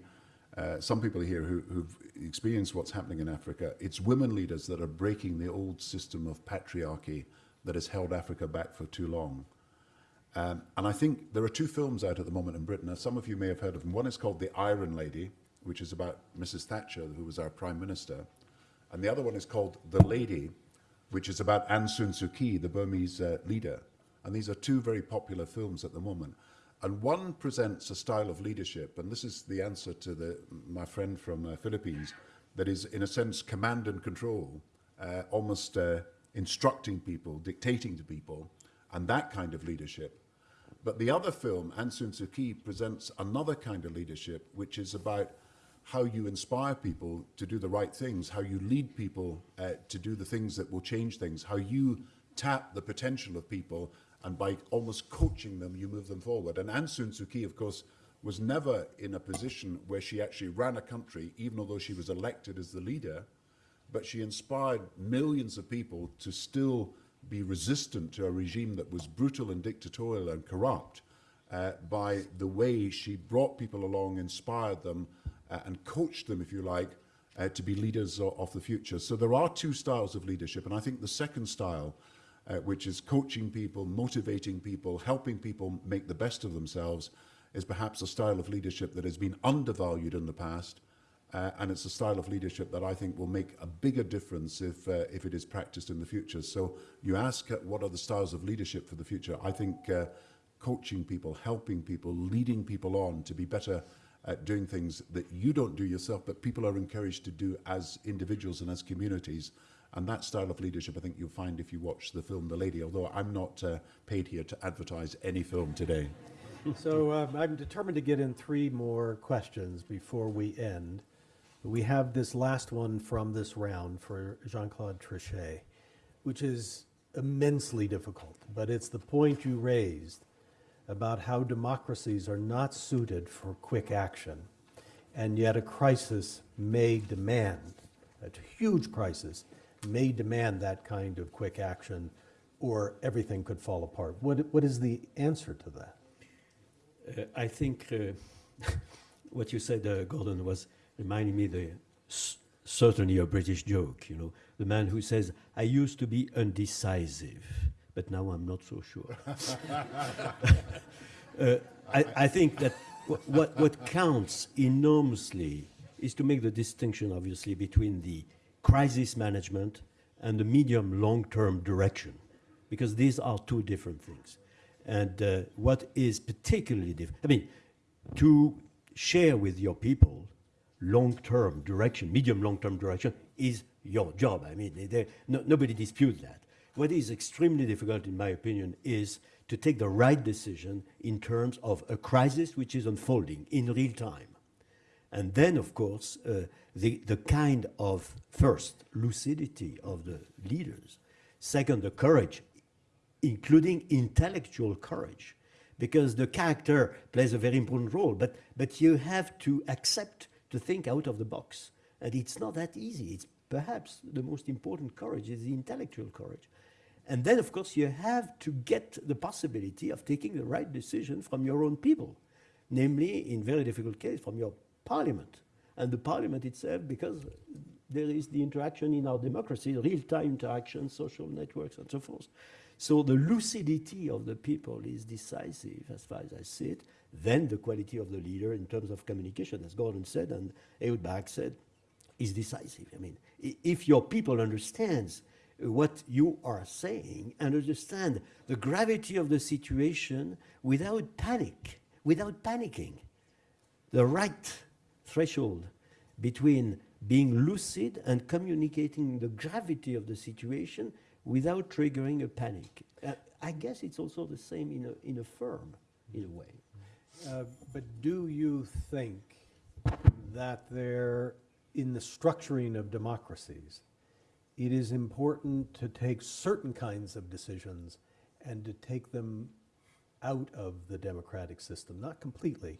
uh, some people here who, who've experienced what's happening in Africa, it's women leaders that are breaking the old system of patriarchy that has held Africa back for too long. Um, and I think there are two films out at the moment in Britain. Some of you may have heard of them. One is called The Iron Lady, which is about Mrs. Thatcher, who was our Prime Minister. And the other one is called The Lady, which is about Aung San Suu Kyi, the Burmese uh, leader. And these are two very popular films at the moment. And one presents a style of leadership, and this is the answer to the, my friend from uh, Philippines, that is, in a sense, command and control, uh, almost uh, instructing people, dictating to people, and that kind of leadership. But the other film, Suu Kyi, presents another kind of leadership, which is about how you inspire people to do the right things, how you lead people uh, to do the things that will change things, how you tap the potential of people, and by almost coaching them, you move them forward. And Aung San Suu Kyi, of course, was never in a position where she actually ran a country, even although she was elected as the leader, but she inspired millions of people to still be resistant to a regime that was brutal and dictatorial and corrupt uh, by the way she brought people along, inspired them, uh, and coached them, if you like, uh, to be leaders of, of the future. So there are two styles of leadership, and I think the second style, uh, which is coaching people, motivating people, helping people make the best of themselves, is perhaps a style of leadership that has been undervalued in the past, uh, and it's a style of leadership that I think will make a bigger difference if, uh, if it is practiced in the future. So you ask uh, what are the styles of leadership for the future? I think uh, coaching people, helping people, leading people on to be better at doing things that you don't do yourself, but people are encouraged to do as individuals and as communities. And that style of leadership, I think you'll find if you watch the film The Lady, although I'm not uh, paid here to advertise any film today. So um, I'm determined to get in three more questions before we end. We have this last one from this round for Jean-Claude Trichet, which is immensely difficult, but it's the point you raised about how democracies are not suited for quick action, and yet a crisis may demand, a huge crisis, may demand that kind of quick action, or everything could fall apart. What, what is the answer to that? Uh, I think uh, what you said, uh, Gordon, was reminding me the certainly a British joke. You know, the man who says, "I used to be undecisive, but now I'm not so sure." uh, I, I think that what what counts enormously is to make the distinction, obviously, between the crisis management and the medium long-term direction, because these are two different things. And uh, what is particularly different, I mean, to share with your people long-term direction, medium long-term direction is your job. I mean, they- they- no, nobody disputes that. What is extremely difficult, in my opinion, is to take the right decision in terms of a crisis which is unfolding in real time. And then, of course, uh, the, the kind of, first, lucidity of the leaders. Second, the courage, including intellectual courage, because the character plays a very important role, but, but you have to accept to think out of the box. And it's not that easy. It's perhaps the most important courage is the intellectual courage. And then, of course, you have to get the possibility of taking the right decision from your own people, namely, in very difficult case, from your parliament. And the parliament itself, because there is the interaction in our democracy, real-time interaction, social networks, and so forth. So the lucidity of the people is decisive, as far as I see it. Then the quality of the leader in terms of communication, as Gordon said and Ehud Barak said, is decisive. I mean, if your people understands what you are saying and understand the gravity of the situation without panic, without panicking, the right threshold between being lucid and communicating the gravity of the situation without triggering a panic. Uh, I guess it's also the same in a, in a firm, in a way. Uh, But do you think that there, in the structuring of democracies, it is important to take certain kinds of decisions and to take them out of the democratic system, not completely,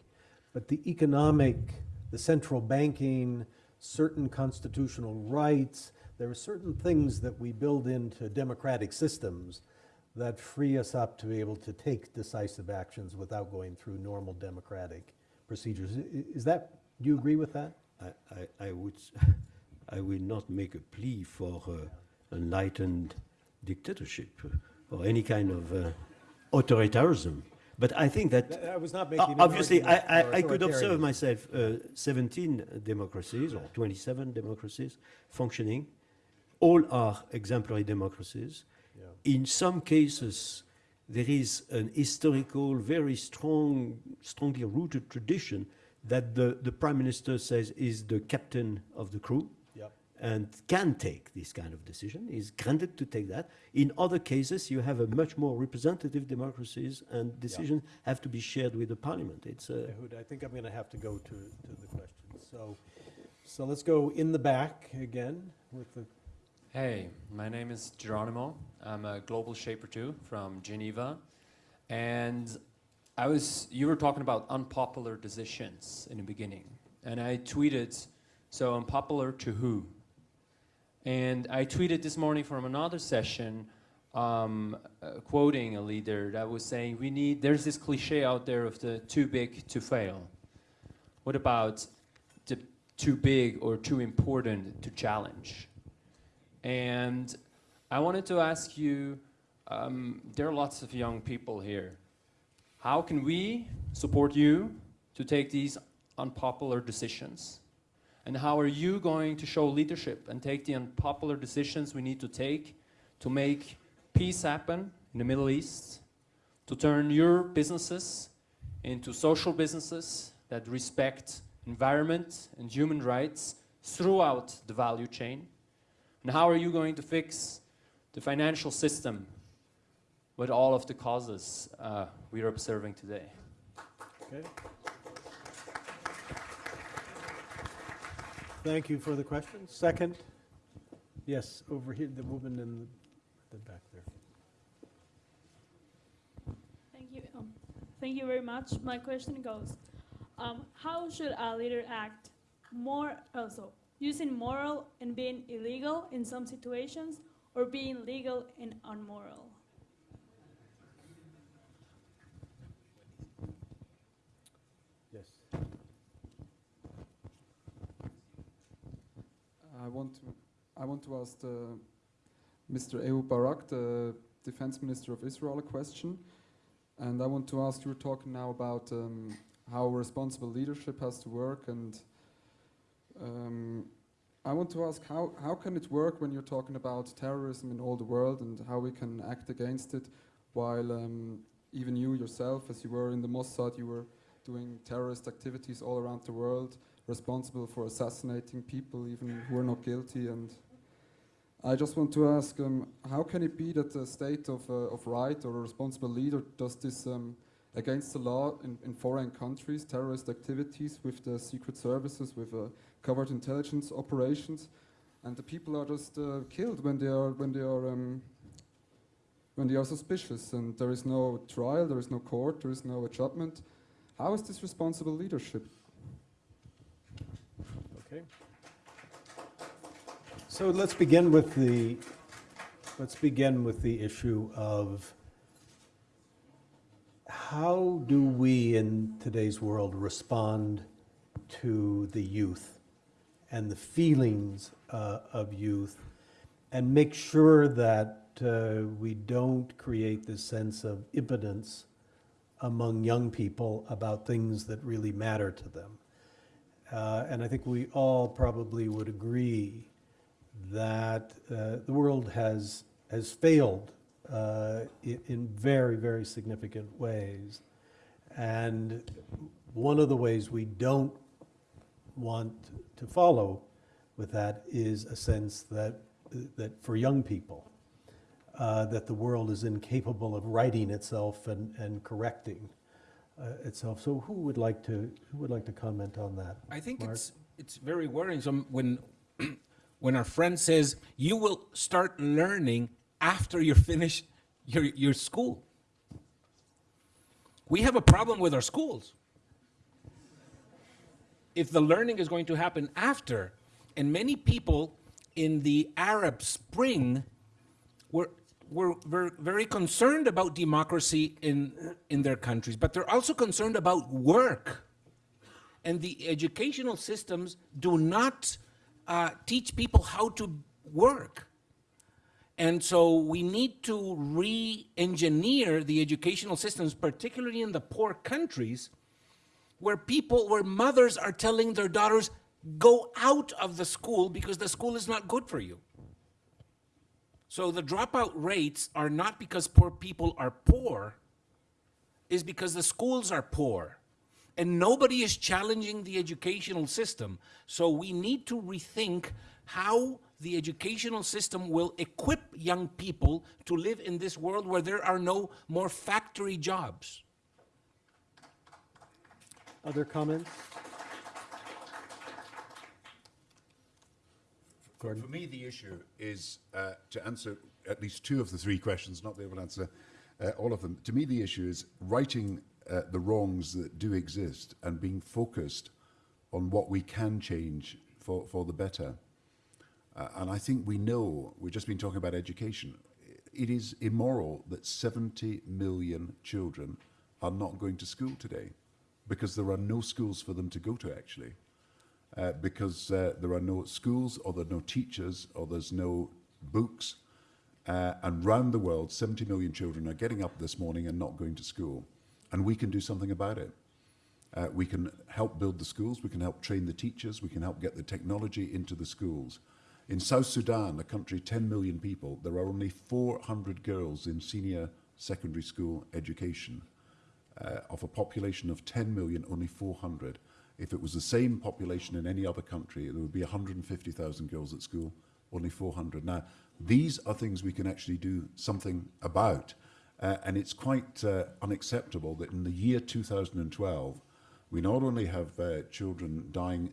but the economic, the central banking, certain constitutional rights, there are certain things that we build into democratic systems that free us up to be able to take decisive actions without going through normal democratic procedures. Is that Do you agree with that? I, I, I would, I will not make a plea for uh, enlightened dictatorship or any kind of uh, authoritarianism. But I think that Th- I was not making obviously I, I, I could observe myself uh, 17 democracies or 27 democracies functioning. All are exemplary democracies. In some cases, there is an historical, very strong, strongly rooted tradition that the, the prime minister says is the captain of the crew. And can take this kind of decision, is granted to take that. In other cases, you have a much more representative democracies and decisions have to be shared with the parliament. It's a, Ehud, I think I'm going to have to go to, to the questions. So, so let's go in the back again with the, Hey, my name is Geronimo. I'm a global shaper too from Geneva. And I was, you were talking about unpopular decisions in the beginning. And I tweeted, so unpopular to who? And I tweeted this morning from another session, um, uh, quoting a leader that was saying, we need, there's this cliche out there of the too big to fail. What about the too big or too important to challenge? And I wanted to ask you, um, there are lots of young people here. How can we support you to take these unpopular decisions? And how are you going to show leadership and take the unpopular decisions we need to take to make peace happen in the Middle East, to turn your businesses into social businesses that respect environment and human rights throughout the value chain? And how are you going to fix the financial system with all of the causes uh, we are observing today? okay? Thank you for the question. Second? Yes, over here, the woman in the, the back there. Thank you. Um, thank you very much. My question goes, um, how should a leader act more also using moral and being illegal in some situations or being legal and unmoral? Yes. I want to, I want to ask the, Mr. Ehud Barak, the Defense Minister of Israel, a question. And I want to ask, you were talking now about um, how responsible leadership has to work. And um, I want to ask, how, how can it work when you're talking about terrorism in all the world and how we can act against it while um, even you yourself, as you were in the Mossad, you were doing terrorist activities all around the world, responsible for assassinating people even who are not guilty. And I just want to ask, um, how can it be that the state of, uh, of right or a responsible leader does this um, against the law in, in foreign countries, terrorist activities with the secret services, with uh, covert intelligence operations, and the people are just uh, killed when they are when they are um, when they are suspicious, and there is no trial, there is no court, there is no judgment. How is this responsible leadership? Okay. So let's begin with the, let's begin with the issue of how do we in today's world respond to the youth and the feelings uh, of youth and make sure that uh, we don't create this sense of impotence among young people about things that really matter to them. Uh, and I think we all probably would agree that uh, the world has, has failed uh, in, very, very significant ways. And one of the ways we don't want to follow with that is a sense that, that for young people, uh, that the world is incapable of righting itself and, and correcting uh, itself. So who would like to, who would like to comment on that? I think Mark? it's it's very worrisome when when our friend says you will start learning after you finish your your school. We have a problem with our schools. If the learning is going to happen after, and many people in the Arab Spring were were ver- very concerned about democracy in in their countries, but they're also concerned about work and the educational systems do not uh, teach people how to work. And so we need to re-engineer the educational systems, particularly in the poor countries, where people, where mothers are telling their daughters, go out of the school because the school is not good for you. So the dropout rates are not because poor people are poor, is because the schools are poor. And nobody is challenging the educational system. So we need to rethink how the educational system will equip young people to live in this world where there are no more factory jobs. Other comments? For, for me, the issue is uh, to answer at least two of the three questions, not be able to answer uh, all of them. To me, the issue is righting uh, the wrongs that do exist and being focused on what we can change for, for the better. Uh, and I think we know, we've just been talking about education, it is immoral that 70 million children are not going to school today because there are no schools for them to go to actually. Uh, because uh, there are no schools or there are no teachers or there's no books. Uh, and round the world, 70 million children are getting up this morning and not going to school. And we can do something about it. Uh, we can help build the schools, we can help train the teachers, we can help get the technology into the schools. In South Sudan, a country 10 million people, there are only 400 girls in senior secondary school education. Uh, of a population of 10 million, only 400. If it was the same population in any other country, there would be 150,000 girls at school, only 400. Now, these are things we can actually do something about. Uh, and it's quite uh, unacceptable that in the year 2012, we not only have uh, children dying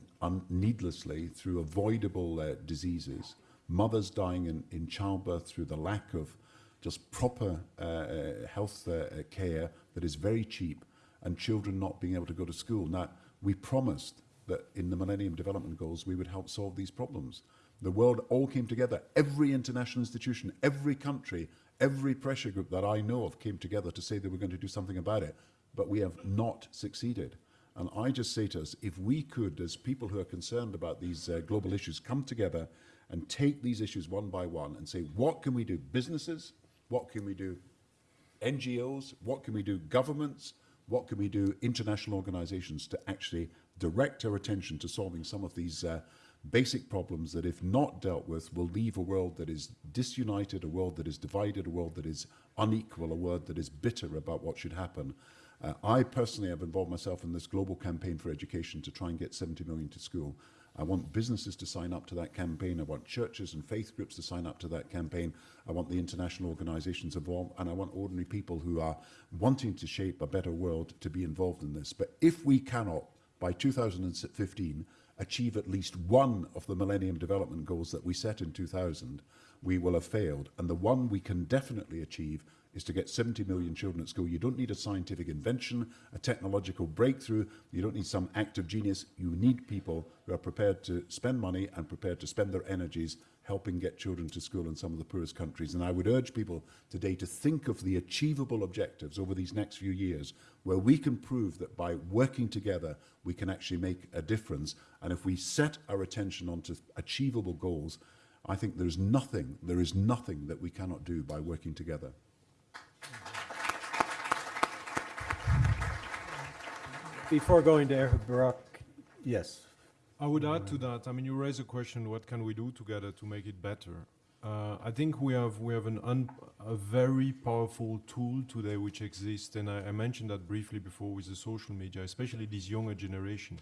needlessly through avoidable uh, diseases, mothers dying in, in childbirth through the lack of just proper uh, uh, health uh, care that is very cheap, and children not being able to go to school. Now, we promised that in the Millennium Development Goals we would help solve these problems. The world all came together. Every international institution, every country, every pressure group that I know of came together to say they were going to do something about it. But we have not succeeded. And I just say to us, if we could, as people who are concerned about these uh, global issues, come together and take these issues one by one and say, what can we do? Businesses, what can we do? NGOs, what can we do? Governments, what can we do? International organizations to actually direct our attention to solving some of these uh, basic problems that, if not dealt with, will leave a world that is disunited, a world that is divided, a world that is unequal, a world that is bitter about what should happen. Uh, I personally have involved myself in this global campaign for education to try and get 70 million to school. I want businesses to sign up to that campaign. I want churches and faith groups to sign up to that campaign. I want the international organizations involved. And I want ordinary people who are wanting to shape a better world to be involved in this. But if we cannot, by 2015, achieve at least one of the Millennium Development Goals that we set in 2000, we will have failed. And the one we can definitely achieve is to get 70 million children at school. You don't need a scientific invention, a technological breakthrough. You don't need some act of genius. You need people who are prepared to spend money and prepared to spend their energies helping get children to school in some of the poorest countries. And I would urge people today to think of the achievable objectives over these next few years where we can prove that by working together, we can actually make a difference. And if we set our attention onto achievable goals, I think there's nothing, there is nothing that we cannot do by working together. Before going to Ehud Barak, yes. I would add to that. I mean, you raise a question: What can we do together to make it better? Uh, I think we have we have an un, a very powerful tool today which exists, and I, I, mentioned that briefly before with the social media, especially this younger generation.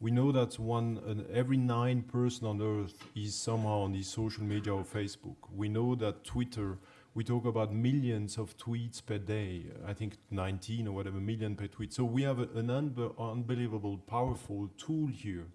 We know that one uh, every nine person on earth is somehow on this social media or Facebook. We know that Twitter we talk about millions of tweets per day. I think 19 or whatever million per tweet. So we have a, an unbelievable, powerful tool here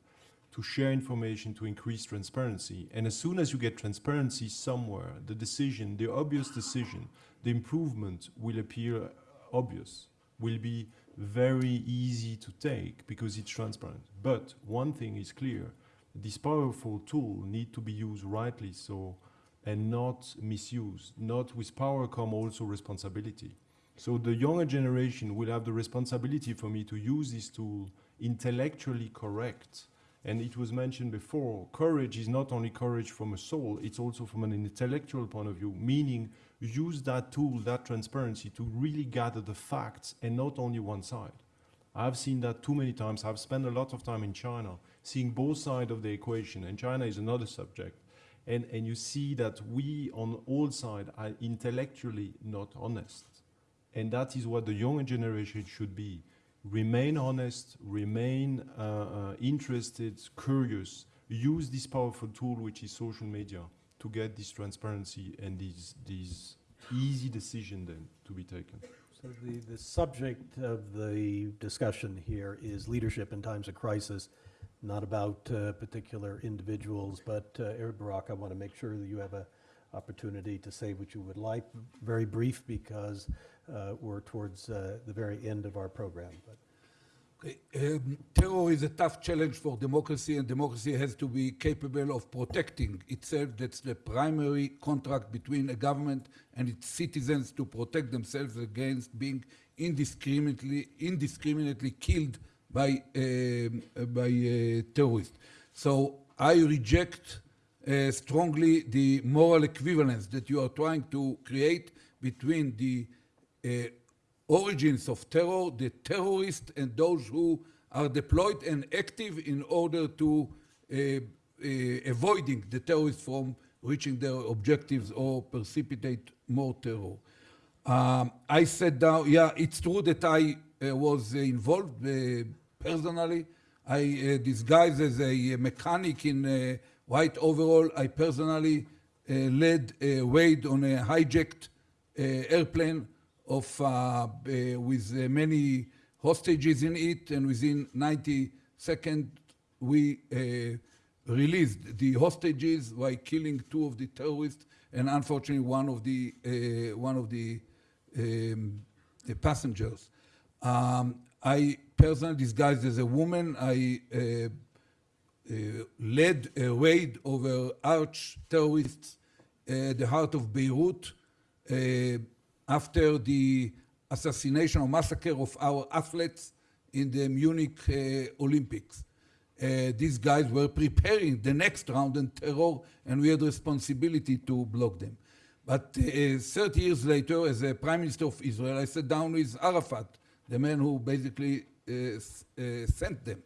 to share information to increase transparency. And as soon as you get transparency somewhere, the decision, the obvious decision, the improvement will appear obvious, will be very easy to take because it's transparent. But one thing is clear, this powerful tool need to be used rightly so and not misused. Not with power come also responsibility. So the younger generation will have the responsibility for me to use this tool intellectually correct. And it was mentioned before, courage is not only courage from a soul, it's also from an intellectual point of view, meaning use that tool, that transparency to really gather the facts and not only one side. I've seen that too many times. I've spent a lot of time in China seeing both sides of the equation, and China is another subject. And, and you see that we on all sides are intellectually not honest. And that is what the younger generation should be. Remain honest, remain uh, uh, interested, curious, use this powerful tool which is social media to get this transparency and these, these easy decision then to be taken. So the, the subject of the discussion here is leadership in times of crisis, not about uh, particular individuals, but uh, Ehud Barak, I want to make sure that you have a opportunity to say what you would like. Very brief because uh, we're towards uh, the very end of our program. But Okay, um, terror is a tough challenge for democracy, and democracy has to be capable of protecting itself. That's the primary contract between a government and its citizens to protect themselves against being indiscriminately, indiscriminately killed by, um, by uh, terrorists. So I reject uh, strongly the moral equivalence that you are trying to create between the uh, origins of terror, the terrorists and those who are deployed and active in order to uh, uh, avoiding the terrorists from reaching their objectives or precipitate more terror. Um, I said down, yeah, it's true that I was uh, involved uh, personally. I uh, disguised as a mechanic in uh, white overall. I personally uh, led a raid on a hijacked uh, airplane of, uh, uh, with uh, many hostages in it, and within 90 seconds we uh, released the hostages by killing two of the terrorists, and unfortunately one of the uh, one of the, um, the passengers. Um, I personally disguised as a woman. I uh, uh, led a raid over arch terrorists at the heart of Beirut. Uh, after the assassination or massacre of our athletes in the Munich uh, Olympics. Uh, these guys were preparing the next round in terror, and we had responsibility to block them. But uh, 30 years later, as a prime minister of Israel, I sat down with Arafat, the man who basically uh, uh, sent them.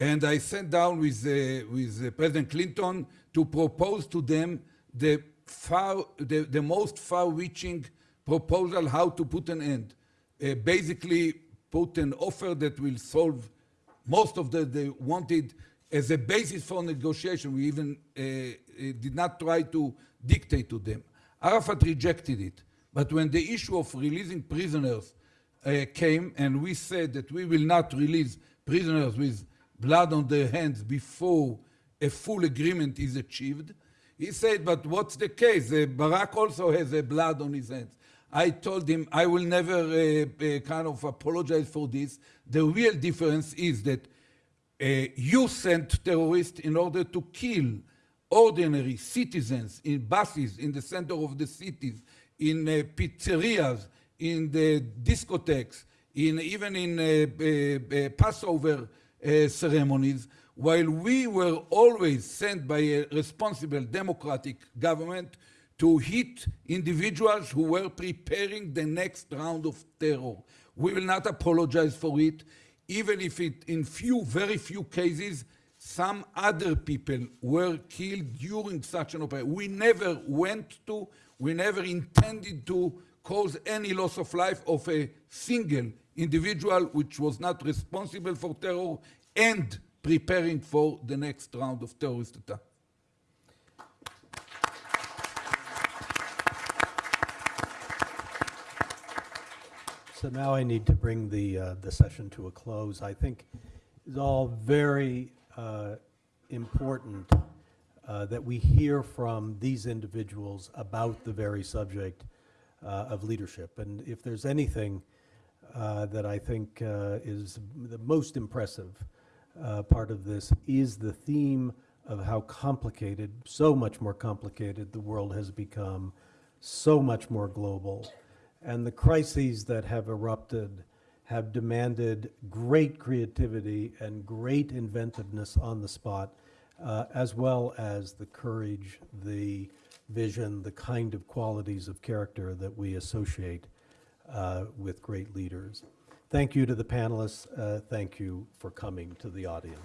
And I sat down with, uh, with President Clinton to propose to them the, far, the, the most far-reaching proposal how to put an end. Basically, put an offer that will solve most of the they wanted as a basis for negotiation. We even uh, did not try to dictate to them. Arafat rejected it. But when the issue of releasing prisoners uh, came, and we said that we will not release prisoners with blood on their hands before a full agreement is achieved, he said, but what's the case? Uh, Barak also has uh, blood on his hands. I told him I will never uh, uh, kind of apologize for this. The real difference is that uh, you sent terrorists in order to kill ordinary citizens in buses in the center of the cities, in uh, pizzerias, in the discotheques, in even in uh, uh, Passover ceremonies, while we were always sent by a responsible democratic government to hit individuals who were preparing the next round of terror. We will not apologize for it, even if it, in few, very few cases, some other people were killed during such an operation. We never went to, we never intended to cause any loss of life of a single individual which was not responsible for terror and preparing for the next round of terrorist attack. So now I need to bring the, uh, the session to a close. I think it's all very uh, important uh, that we hear from these individuals about the very subject of leadership. And if there's anything uh, that I think uh, is the most impressive part of this is the theme of how complicated, so much more complicated the world has become, so much more global and the crises that have erupted have demanded great creativity and great inventiveness on the spot, uh, as well as the courage, the vision, the kind of qualities of character that we associate uh, with great leaders. Thank you to the panelists. Uh, Thank you for coming to the audience.